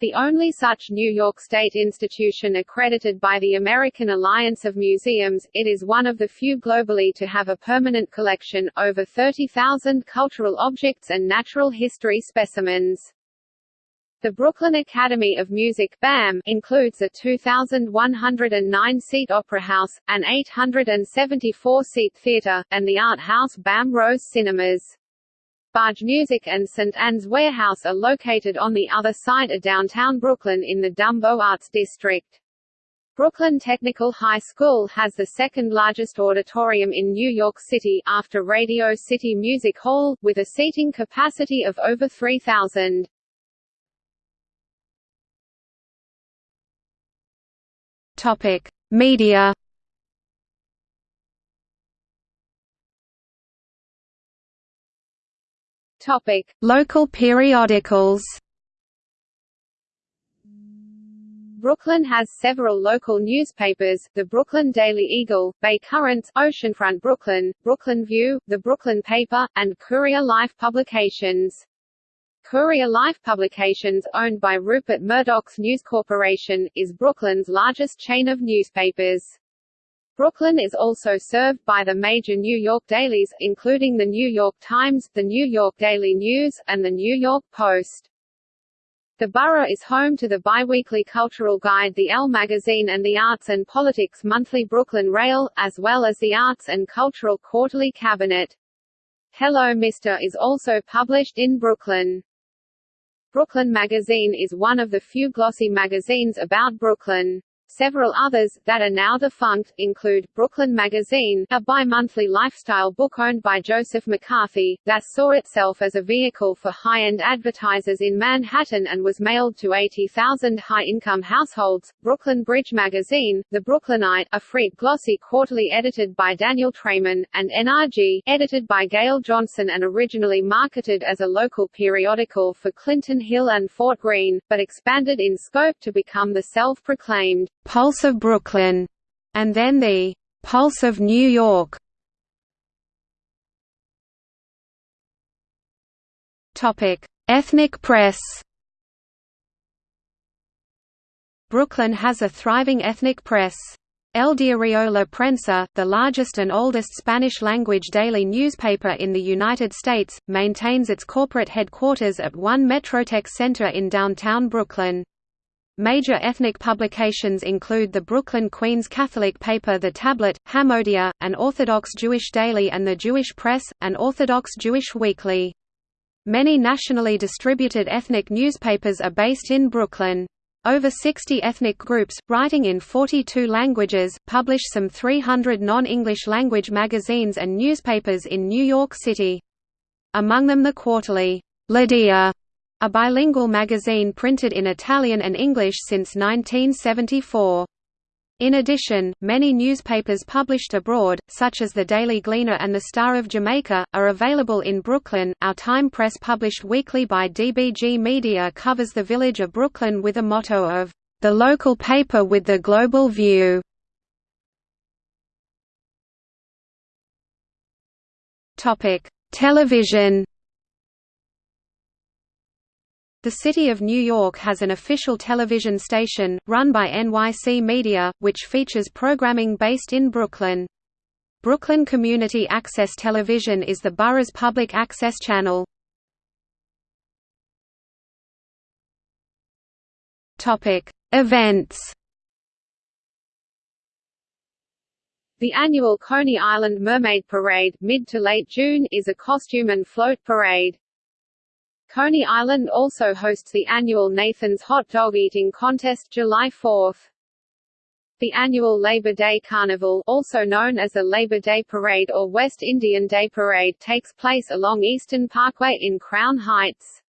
The only such New York State institution accredited by the American Alliance of Museums, it is one of the few globally to have a permanent collection, over 30,000 cultural objects and natural history specimens. The Brooklyn Academy of Music BAM includes a 2,109-seat opera house, an 874-seat theater, and the art house BAM Rose Cinemas. Bargemusic and St. Ann's Warehouse are located on the other side of downtown Brooklyn in the Dumbo Arts District. Brooklyn Technical High School has the second largest auditorium in New York City, after Radio City Music Hall, with a seating capacity of over 3,000. Topic: Media. Topic: Local periodicals. Brooklyn has several local newspapers, the Brooklyn Daily Eagle, Bay Currents, Oceanfront Brooklyn, Brooklyn View, The Brooklyn Paper, and Courier Life Publications. Courier Life Publications, owned by Rupert Murdoch's News Corporation, is Brooklyn's largest chain of newspapers. Brooklyn is also served by the major New York dailies, including the New York Times, the New York Daily News, and the New York Post. The borough is home to the biweekly cultural guide The L magazine and the Arts and Politics monthly Brooklyn Rail, as well as the Arts and Cultural Quarterly Cabinet. Hello Mr. is also published in Brooklyn. Brooklyn Magazine is one of the few glossy magazines about Brooklyn. Several others, that are now defunct, include, Brooklyn Magazine, a bi-monthly lifestyle book owned by Joseph McCarthy, that saw itself as a vehicle for high-end advertisers in Manhattan and was mailed to 80,000 high-income households, Brooklyn Bridge Magazine, The Brooklynite, a free glossy quarterly edited by Daniel Treiman, and NRG, edited by Gail Johnson and originally marketed as a local periodical for Clinton Hill and Fort Greene, but expanded in scope to become the self-proclaimed Pulse of Brooklyn, and then the Pulse of New York. Topic: Ethnic press. Brooklyn has a thriving ethnic press. El Diario La Prensa, the largest and oldest Spanish-language daily newspaper in the United States, maintains its corporate headquarters at One Metrotech Center in downtown Brooklyn. Major ethnic publications include the Brooklyn Queens Catholic paper The Tablet, Hamodia, an Orthodox Jewish daily and the Jewish Press, an Orthodox Jewish weekly. Many nationally distributed ethnic newspapers are based in Brooklyn. Over 60 ethnic groups, writing in 42 languages, publish some 300 non-English language magazines and newspapers in New York City. Among them the quarterly, L'Idea, a bilingual magazine printed in Italian and English since 1974. In addition, many newspapers published abroad, such as the Daily Gleaner and the Star of Jamaica, are available in Brooklyn. Our Time Press, published weekly by DBG Media, covers the village of Brooklyn with a motto of, the local paper with the global view. Television the City of New York has an official television station, run by NYC Media, which features programming based in Brooklyn. Brooklyn Community Access Television is the borough's public access channel. Events The annual Coney Island Mermaid Parade mid to late June is a costume and float parade. Coney Island also hosts the annual Nathan's Hot Dog Eating Contest July 4. The annual Labor Day Carnival also known as the Labor Day Parade or West Indian Day Parade takes place along Eastern Parkway in Crown Heights.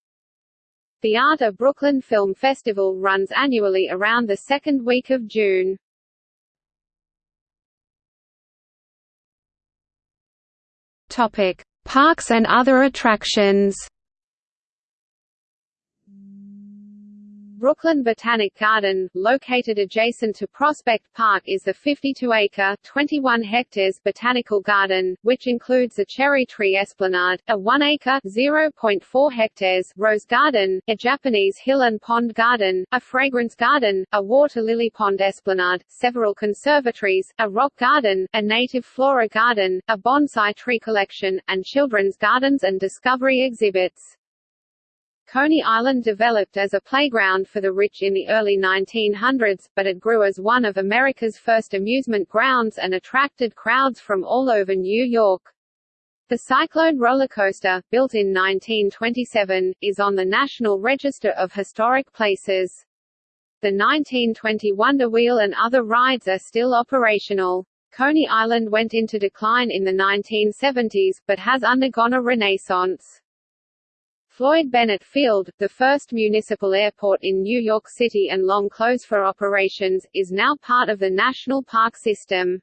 The Art of Brooklyn Film Festival runs annually around the second week of June. Topic: Parks and other attractions. Brooklyn Botanic Garden, located adjacent to Prospect Park is the 52-acre (21 hectares) botanical garden, which includes a cherry tree esplanade, a 1-acre (0.4 hectares) rose garden, a Japanese hill and pond garden, a fragrance garden, a water lily pond esplanade, several conservatories, a rock garden, a native flora garden, a bonsai tree collection, and children's gardens and discovery exhibits. Coney Island developed as a playground for the rich in the early 1900s, but it grew as one of America's first amusement grounds and attracted crowds from all over New York. The Cyclone roller coaster, built in 1927, is on the National Register of Historic Places. The 1920 Wonder Wheel and other rides are still operational. Coney Island went into decline in the 1970s, but has undergone a renaissance. Floyd Bennett Field, the first municipal airport in New York City and long closed for operations, is now part of the national park system.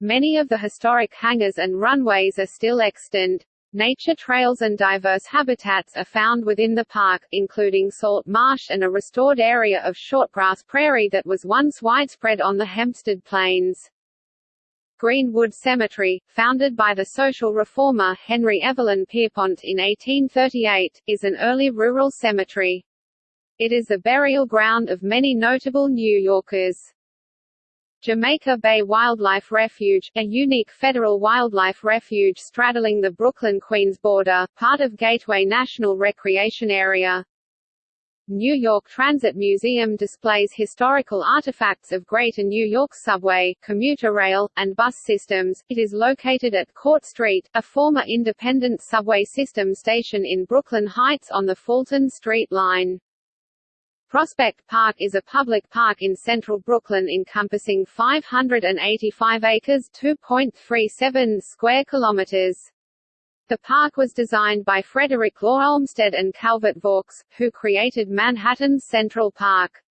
Many of the historic hangars and runways are still extant. Nature trails and diverse habitats are found within the park, including salt marsh and a restored area of shortgrass prairie that was once widespread on the Hempstead Plains. Greenwood Cemetery, founded by the social reformer Henry Evelyn Pierrepont in 1838, is an early rural cemetery. It is the burial ground of many notable New Yorkers. Jamaica Bay Wildlife Refuge, a unique federal wildlife refuge straddling the Brooklyn-Queens border, part of Gateway National Recreation Area. New York Transit Museum displays historical artifacts of Greater New York subway, commuter rail, and bus systems. It is located at Court Street, a former independent subway system station in Brooklyn Heights on the Fulton Street line. Prospect Park is a public park in central Brooklyn encompassing 585 acres 2.37 square kilometers. The park was designed by Frederick Law Olmsted and Calvert Vaux, who created Manhattan's Central Park.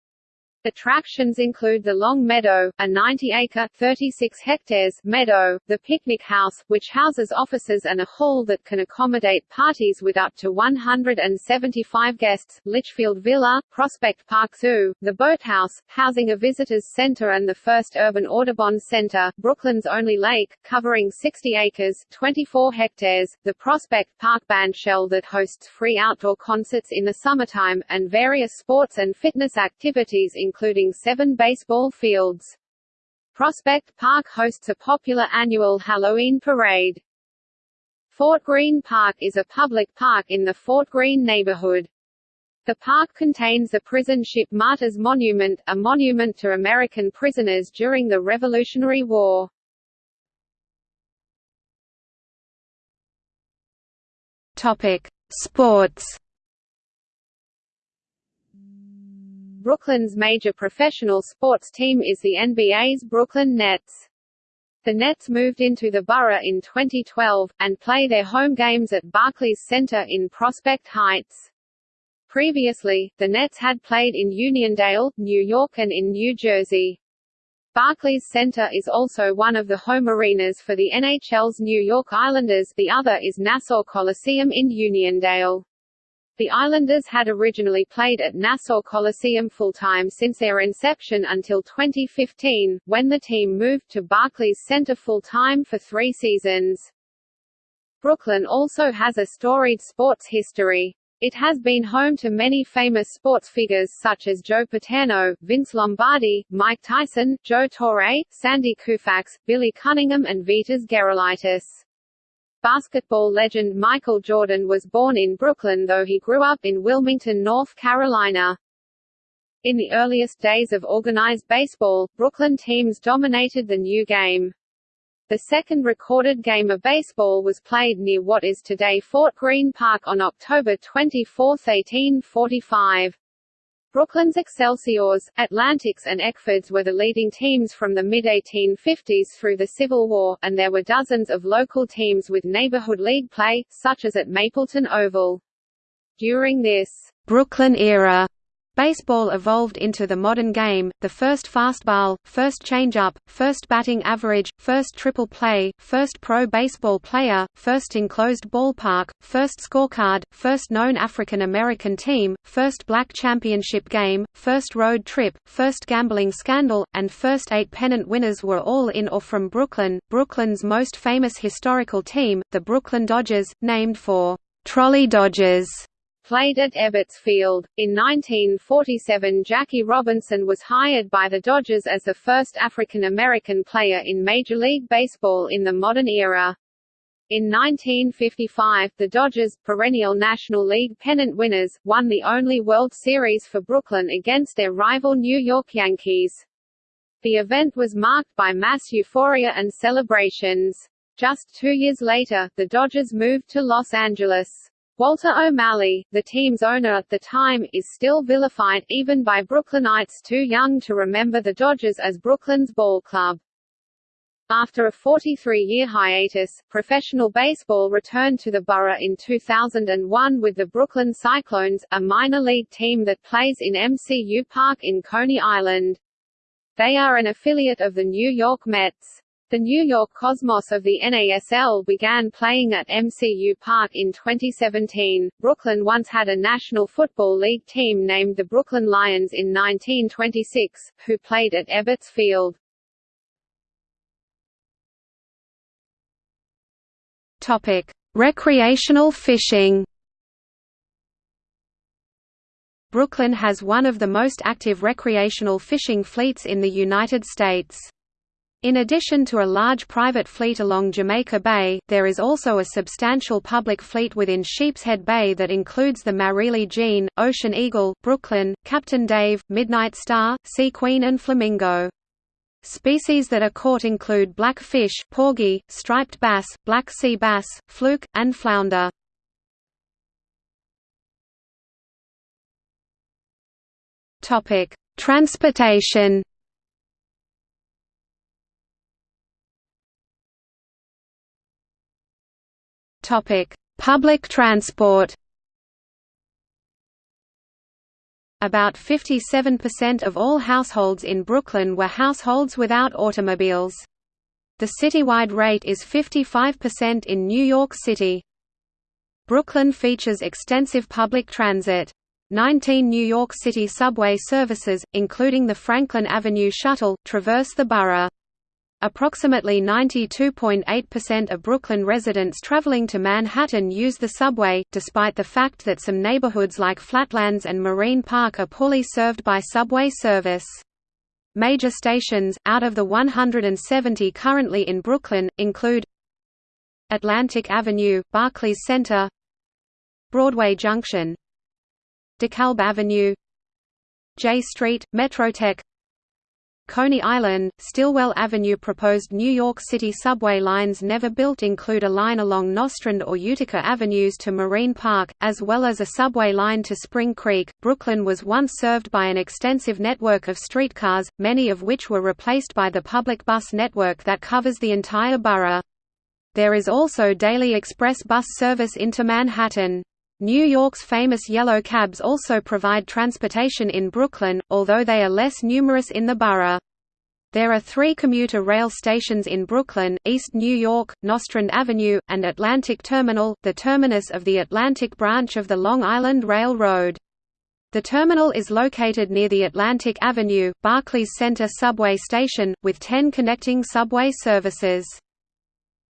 Attractions include the Long Meadow, a 90-acre (36 hectares) meadow, the Picnic House, which houses offices and a hall that can accommodate parties with up to 175 guests, Litchfield Villa, Prospect Park Zoo, the Boathouse, housing a visitors center and the first urban Audubon Center, Brooklyn's only lake, covering 60 acres 24 hectares, the Prospect Park Bandshell that hosts free outdoor concerts in the summertime, and various sports and fitness activities including including seven baseball fields. Prospect Park hosts a popular annual Halloween parade. Fort Greene Park is a public park in the Fort Greene neighborhood. The park contains the prison ship Martyrs Monument, a monument to American prisoners during the Revolutionary War. Topic: Sports. Brooklyn's major professional sports team is the NBA's Brooklyn Nets. The Nets moved into the borough in 2012, and play their home games at Barclays Center in Prospect Heights. Previously, the Nets had played in Uniondale, New York and in New Jersey. Barclays Center is also one of the home arenas for the NHL's New York Islanders the other is Nassau Coliseum in Uniondale. The Islanders had originally played at Nassau Coliseum full-time since their inception until 2015, when the team moved to Barclays Center full-time for three seasons. Brooklyn also has a storied sports history. It has been home to many famous sports figures such as Joe Paterno, Vince Lombardi, Mike Tyson, Joe Torre, Sandy Koufax, Billy Cunningham and Vitas Gerulaitis. Basketball legend Michael Jordan was born in Brooklyn though he grew up in Wilmington, North Carolina. In the earliest days of organized baseball, Brooklyn teams dominated the new game. The second recorded game of baseball was played near what is today Fort Greene Park on October 24, 1845. Brooklyn's Excelsiors, Atlantics and Eckfords were the leading teams from the mid-1850s through the Civil War, and there were dozens of local teams with neighborhood league play, such as at Mapleton Oval. During this Brooklyn era, Baseball evolved into the modern game, the first fastball, first changeup, first batting average, first triple play, first pro baseball player, first enclosed ballpark, first scorecard, first known African American team, first black championship game, first road trip, first gambling scandal, and first eight pennant winners were all in or from Brooklyn. Brooklyn's most famous historical team, the Brooklyn Dodgers, named for Trolley Dodgers played at Ebbets Field. In 1947 Jackie Robinson was hired by the Dodgers as the first African American player in Major League Baseball in the modern era. In 1955, the Dodgers, perennial National League pennant winners, won the only World Series for Brooklyn against their rival New York Yankees. The event was marked by mass euphoria and celebrations. Just two years later, the Dodgers moved to Los Angeles. Walter O'Malley, the team's owner at the time, is still vilified, even by Brooklynites too young to remember the Dodgers as Brooklyn's ball club. After a 43-year hiatus, professional baseball returned to the borough in 2001 with the Brooklyn Cyclones, a minor league team that plays in MCU Park in Coney Island. They are an affiliate of the New York Mets. The New York Cosmos of the NASL began playing at MCU Park in 2017. Brooklyn once had a National Football League team named the Brooklyn Lions in 1926, who played at Ebbets Field. Topic: Recreational fishing. Brooklyn has one of the most active recreational fishing fleets in the United States. In addition to a large private fleet along Jamaica Bay, there is also a substantial public fleet within Sheepshead Bay that includes the Marilyn Jean, Ocean Eagle, Brooklyn, Captain Dave, Midnight Star, Sea Queen and Flamingo. Species that are caught include black fish, porgy, striped bass, black sea bass, fluke, and flounder. Transportation. Topic: Public transport. About 57% of all households in Brooklyn were households without automobiles. The citywide rate is 55% in New York City. Brooklyn features extensive public transit. 19 New York City subway services, including the Franklin Avenue Shuttle, traverse the borough. Approximately 92.8% of Brooklyn residents traveling to Manhattan use the subway, despite the fact that some neighborhoods like Flatlands and Marine Park are poorly served by subway service. Major stations, out of the 170 currently in Brooklyn, include Atlantic Avenue, Barclays Center Broadway Junction DeKalb Avenue Jay Street, Metrotech Coney Island, Stillwell Avenue Proposed New York City subway lines never built include a line along Nostrand or Utica Avenues to Marine Park, as well as a subway line to Spring Creek. Brooklyn was once served by an extensive network of streetcars, many of which were replaced by the public bus network that covers the entire borough. There is also daily express bus service into Manhattan. New York's famous yellow cabs also provide transportation in Brooklyn, although they are less numerous in the borough. There are three commuter rail stations in Brooklyn, East New York, Nostrand Avenue, and Atlantic Terminal, the terminus of the Atlantic branch of the Long Island Railroad. The terminal is located near the Atlantic Avenue, Barclays Center subway station, with 10 connecting subway services.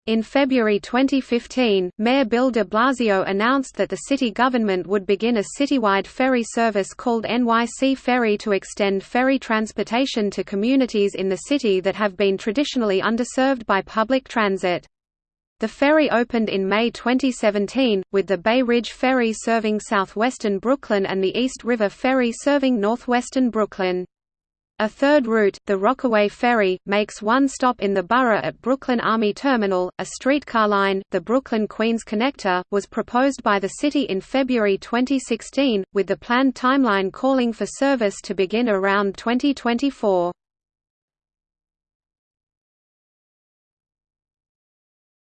In February 2015, Mayor Bill de Blasio announced that the city government would begin a citywide ferry service called NYC Ferry to extend ferry transportation to communities in the city that have been traditionally underserved by public transit. The ferry opened in May 2017, with the Bay Ridge Ferry serving southwestern Brooklyn and the East River Ferry serving northwestern Brooklyn. A third route, the Rockaway Ferry, makes one stop in the borough at Brooklyn Army Terminal. A streetcar line, the Brooklyn Queens Connector, was proposed by the city in February 2016, with the planned timeline calling for service to begin around 2024.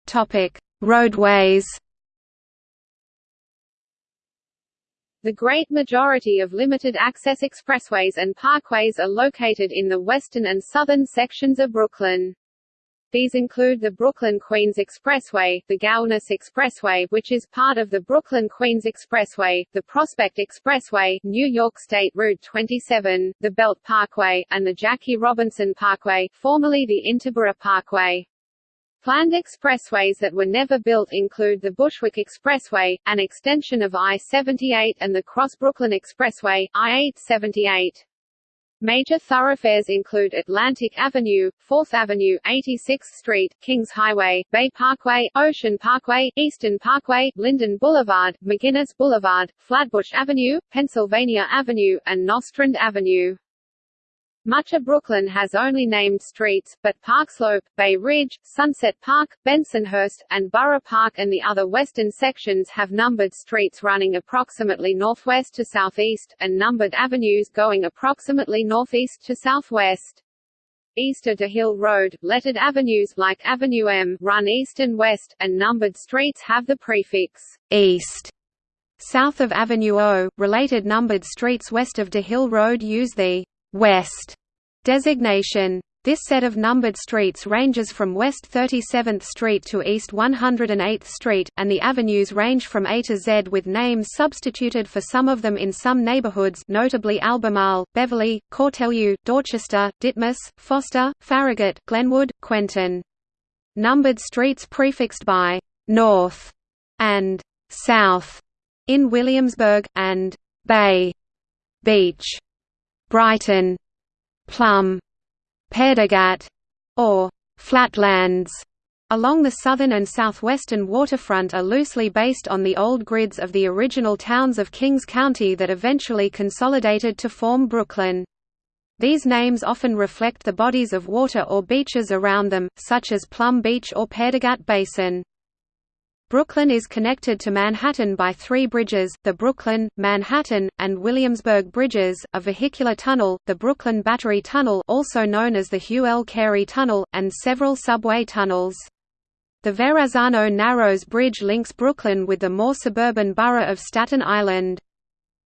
Topic: Roadways. The great majority of limited-access expressways and parkways are located in the western and southern sections of Brooklyn. These include the Brooklyn-Queens Expressway, the Gowanus Expressway which is part of the Brooklyn-Queens Expressway, the Prospect Expressway, New York State Route 27, the Belt Parkway, and the Jackie Robinson Parkway, formerly the Interborough Parkway. Planned expressways that were never built include the Bushwick Expressway, an extension of I-78 and the Cross-Brooklyn Expressway, I-878. Major thoroughfares include Atlantic Avenue, 4th Avenue, 86th Street, Kings Highway, Bay Parkway, Ocean Parkway, Eastern Parkway, Linden Boulevard, McGuinness Boulevard, Flatbush Avenue, Pennsylvania Avenue, and Nostrand Avenue. Much of Brooklyn has only named streets, but Park Slope, Bay Ridge, Sunset Park, Bensonhurst, and Borough Park and the other western sections have numbered streets running approximately northwest to southeast, and numbered avenues going approximately northeast to southwest. East of Dahill Road, lettered avenues like Avenue M run east and west, and numbered streets have the prefix «east». South of Avenue O, related numbered streets west of Dahill Road use the West designation. This set of numbered streets ranges from West 37th Street to East 108th Street, and the avenues range from A to Z with names substituted for some of them in some neighborhoods notably Albemarle, Beverly, Cortelyou, Dorchester, Ditmas, Foster, Farragut, Glenwood, Quentin. Numbered streets prefixed by «North» and «South» in Williamsburg, and «Bay» Beach Brighton, Plum, Paerdegat, or Flatlands along the southern and southwestern waterfront are loosely based on the old grids of the original towns of Kings County that eventually consolidated to form Brooklyn. These names often reflect the bodies of water or beaches around them, such as Plum Beach or Paerdegat Basin. Brooklyn is connected to Manhattan by three bridges, the Brooklyn, Manhattan, and Williamsburg bridges, a vehicular tunnel, the Brooklyn Battery Tunnel also known as the Hugh L. Carey Tunnel, and several subway tunnels. The Verrazano Narrows Bridge links Brooklyn with the more suburban borough of Staten Island.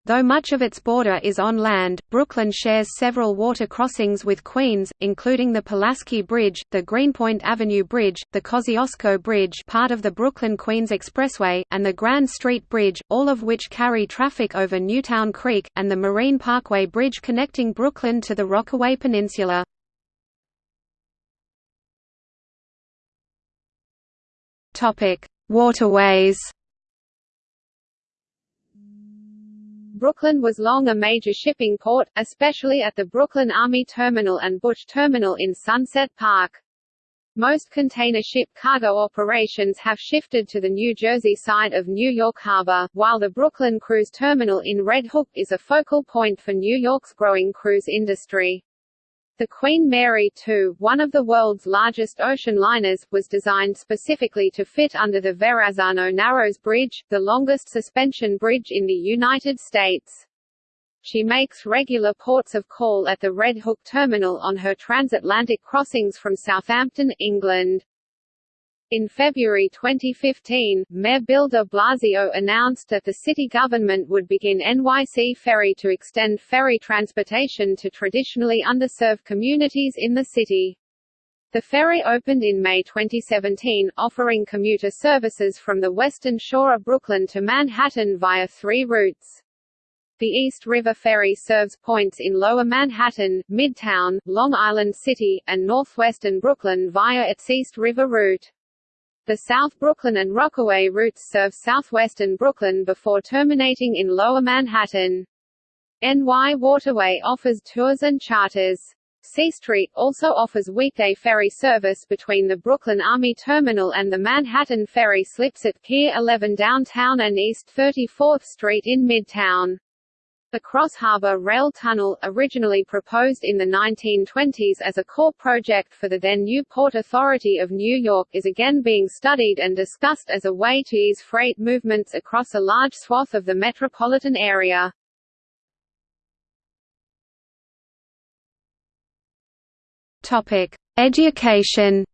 Though much of its border is on land, Brooklyn shares several water crossings with Queens, including the Pulaski Bridge, the Greenpoint Avenue Bridge, the Kosciuszko Bridge part of the Brooklyn-Queens Expressway, and the Grand Street Bridge, all of which carry traffic over Newtown Creek, and the Marine Parkway Bridge connecting Brooklyn to the Rockaway Peninsula. Waterways Brooklyn was long a major shipping port, especially at the Brooklyn Army Terminal and Bush Terminal in Sunset Park. Most container ship cargo operations have shifted to the New Jersey side of New York Harbor, while the Brooklyn Cruise Terminal in Red Hook is a focal point for New York's growing cruise industry. The Queen Mary II, one of the world's largest ocean liners, was designed specifically to fit under the Verrazano Narrows Bridge, the longest suspension bridge in the United States. She makes regular ports of call at the Red Hook terminal on her transatlantic crossings from Southampton, England. In February 2015, Mayor Bill de Blasio announced that the city government would begin NYC Ferry to extend ferry transportation to traditionally underserved communities in the city. The ferry opened in May 2017, offering commuter services from the western shore of Brooklyn to Manhattan via three routes. The East River Ferry serves points in Lower Manhattan, Midtown, Long Island City, and northwestern Brooklyn via its East River route. The South Brooklyn and Rockaway routes serve southwestern Brooklyn before terminating in Lower Manhattan. NY Waterway offers tours and charters. SeaStreak also offers weekday ferry service between the Brooklyn Army Terminal and the Manhattan Ferry slips at Pier 11 downtown and East 34th Street in Midtown. The Cross Harbor Rail Tunnel, originally proposed in the 1920s as a core project for the then new Port Authority of New York is again being studied and discussed as a way to ease freight movements across a large swath of the metropolitan area. Education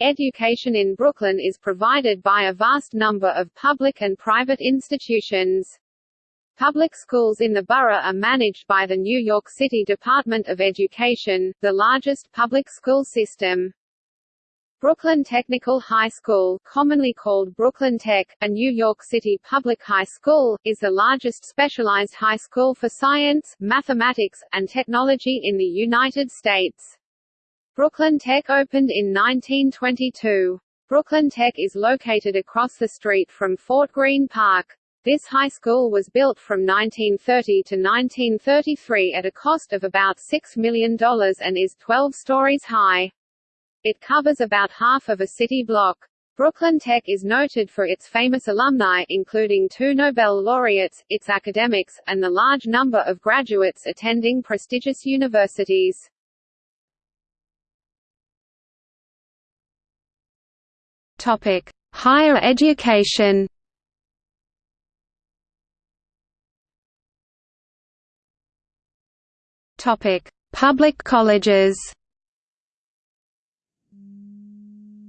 Education in Brooklyn is provided by a vast number of public and private institutions. Public schools in the borough are managed by the New York City Department of Education, the largest public school system. Brooklyn Technical High School, commonly called Brooklyn Tech, a New York City public high school, is the largest specialized high school for science, mathematics, and technology in the United States. Brooklyn Tech opened in 1922. Brooklyn Tech is located across the street from Fort Greene Park. This high school was built from 1930 to 1933 at a cost of about $6 million and is 12 stories high. It covers about half of a city block. Brooklyn Tech is noted for its famous alumni including two Nobel laureates, its academics, and the large number of graduates attending prestigious universities. Topic: Higher education. Topic: Public colleges.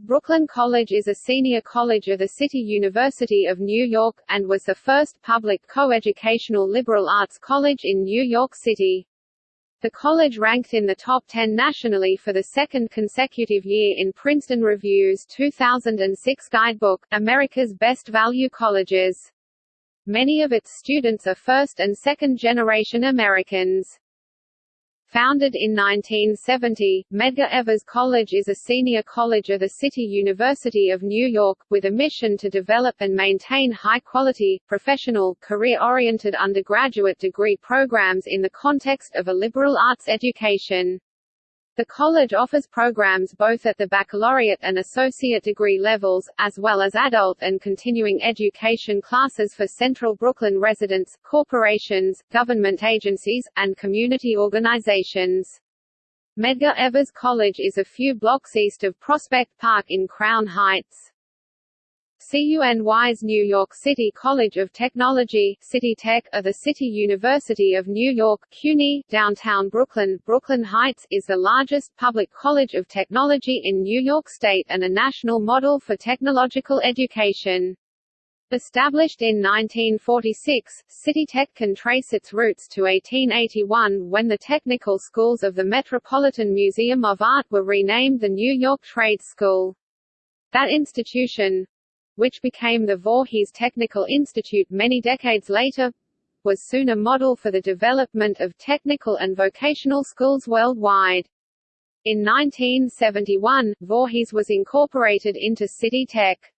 Brooklyn College is a senior college of the City University of New York, and was the first public co-educational liberal arts college in New York City. The college ranked in the top 10 nationally for the second consecutive year in Princeton Review's 2006 guidebook, America's Best Value Colleges. Many of its students are first- and second-generation Americans. Founded in 1970, Medgar Evers College is a senior college of the City University of New York, with a mission to develop and maintain high-quality, professional, career-oriented undergraduate degree programs in the context of a liberal arts education. The college offers programs both at the baccalaureate and associate degree levels, as well as adult and continuing education classes for Central Brooklyn residents, corporations, government agencies, and community organizations. Medgar Evers College is a few blocks east of Prospect Park in Crown Heights. CUNY's New York City College of Technology City Tech, of the City University of New York CUNY, downtown Brooklyn, Brooklyn Heights, is the largest public college of technology in New York State and a national model for technological education. Established in 1946, City Tech can trace its roots to 1881 when the technical schools of the Metropolitan Museum of Art were renamed the New York Trade School. That institution, which became the Voorhees Technical Institute many decades later, was soon a model for the development of technical and vocational schools worldwide. In 1971, Voorhees was incorporated into City Tech.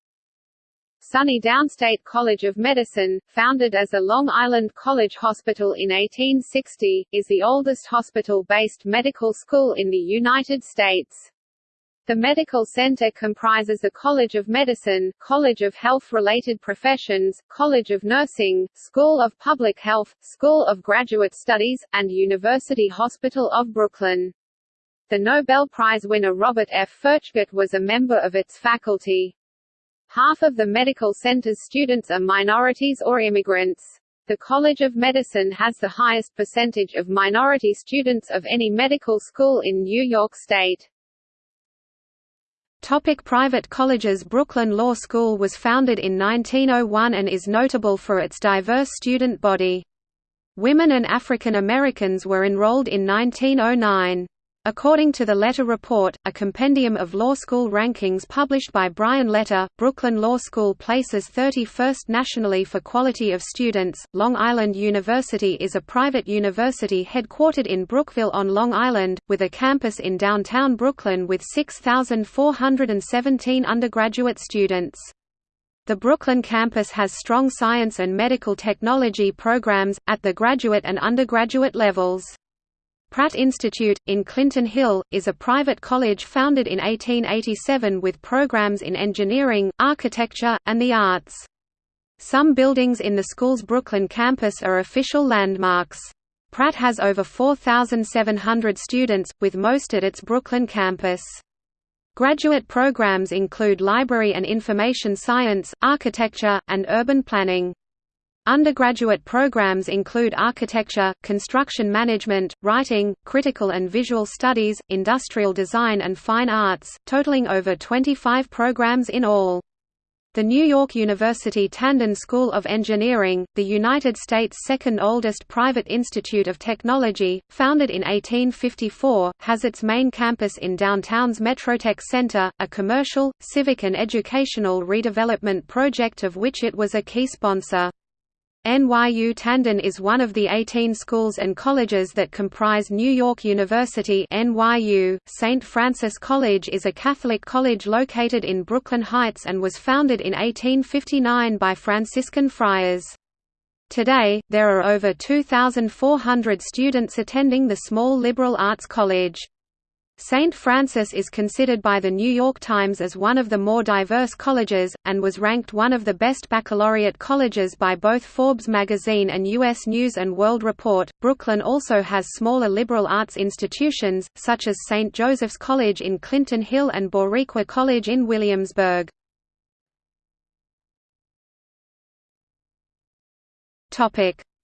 SUNY Downstate College of Medicine, founded as a Long Island College Hospital in 1860, is the oldest hospital-based medical school in the United States. The medical center comprises the College of Medicine, College of Health-Related Professions, College of Nursing, School of Public Health, School of Graduate Studies, and University Hospital of Brooklyn. The Nobel Prize winner Robert F. Furchtgott was a member of its faculty. Half of the medical center's students are minorities or immigrants. The College of Medicine has the highest percentage of minority students of any medical school in New York State. Topic private colleges Brooklyn Law School was founded in 1901 and is notable for its diverse student body. Women and African Americans were enrolled in 1909. According to the Leiter Report, a compendium of law school rankings published by Brian Leiter, Brooklyn Law School places 31st nationally for quality of students. Long Island University is a private university headquartered in Brookville on Long Island, with a campus in downtown Brooklyn with 6,417 undergraduate students. The Brooklyn campus has strong science and medical technology programs, at the graduate and undergraduate levels. Pratt Institute, in Clinton Hill, is a private college founded in 1887 with programs in engineering, architecture, and the arts. Some buildings in the school's Brooklyn campus are official landmarks. Pratt has over 4,700 students, with most at its Brooklyn campus. Graduate programs include library and information science, architecture, and urban planning. Undergraduate programs include architecture, construction management, writing, critical and visual studies, industrial design and fine arts, totaling over 25 programs in all. The New York University Tandon School of Engineering, the United States' second oldest private institute of technology, founded in 1854, has its main campus in downtown's Metrotech Center, a commercial, civic and educational redevelopment project of which it was a key sponsor. NYU Tandon is one of the 18 schools and colleges that comprise New York University NYU. St. Francis College is a Catholic college located in Brooklyn Heights and was founded in 1859 by Franciscan friars. Today, there are over 2,400 students attending the small liberal arts college. St. Francis is considered by The New York Times as one of the more diverse colleges, and was ranked one of the best baccalaureate colleges by both Forbes magazine and U.S. News & World Report. Brooklyn also has smaller liberal arts institutions, such as St. Joseph's College in Clinton Hill and Boricua College in Williamsburg.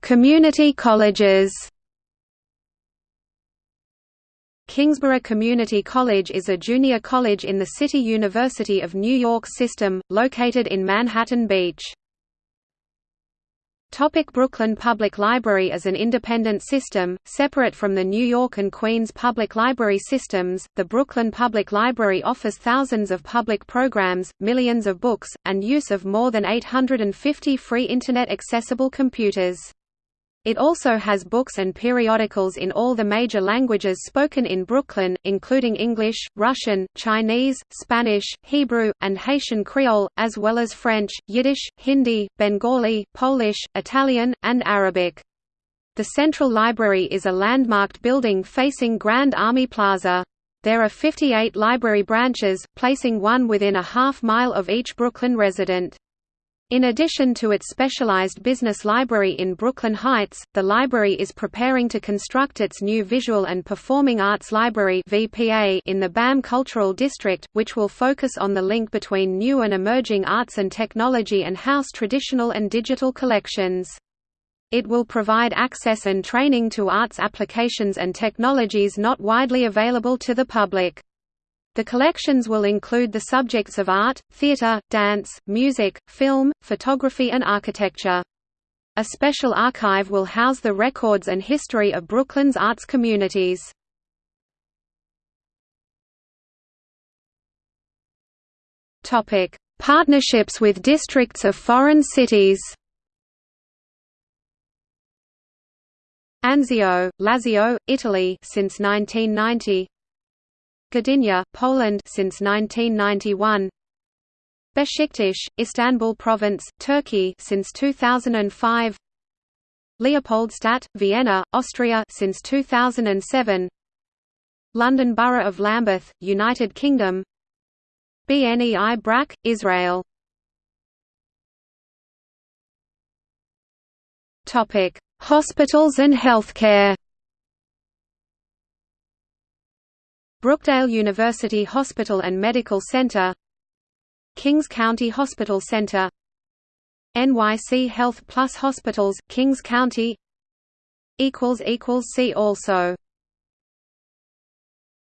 Community colleges Kingsborough Community College is a junior college in the City University of New York system, located in Manhattan Beach. Topic Brooklyn Public Library is an independent system, separate from the New York and Queens public library systems. The Brooklyn Public Library offers thousands of public programs, millions of books, and use of more than 850 free Internet accessible computers. It also has books and periodicals in all the major languages spoken in Brooklyn, including English, Russian, Chinese, Spanish, Hebrew, and Haitian Creole, as well as French, Yiddish, Hindi, Bengali, Polish, Italian, and Arabic. The Central Library is a landmarked building facing Grand Army Plaza. There are 58 library branches, placing one within a half mile of each Brooklyn resident. In addition to its specialized business library in Brooklyn Heights, the library is preparing to construct its new Visual and Performing Arts Library in the BAM Cultural District, which will focus on the link between new and emerging arts and technology and house traditional and digital collections. It will provide access and training to arts applications and technologies not widely available to the public. The collections will include the subjects of art, theatre, dance, music, film, photography and architecture. A special archive will house the records and history of Brooklyn's arts communities. Partnerships with districts of foreign cities Anzio, Lazio, Italy since 1990 Gdynia, Poland since 1991. Beşiktaş, Istanbul Province, Turkey since 2005. Leopoldstadt, Vienna, Austria since 2007. London Borough of Lambeth, United Kingdom. BNEI Brak, Israel. Topic: Hospitals and healthcare. Brookdale University Hospital and Medical Center Kings County Hospital Center NYC Health Plus Hospitals, Kings County See also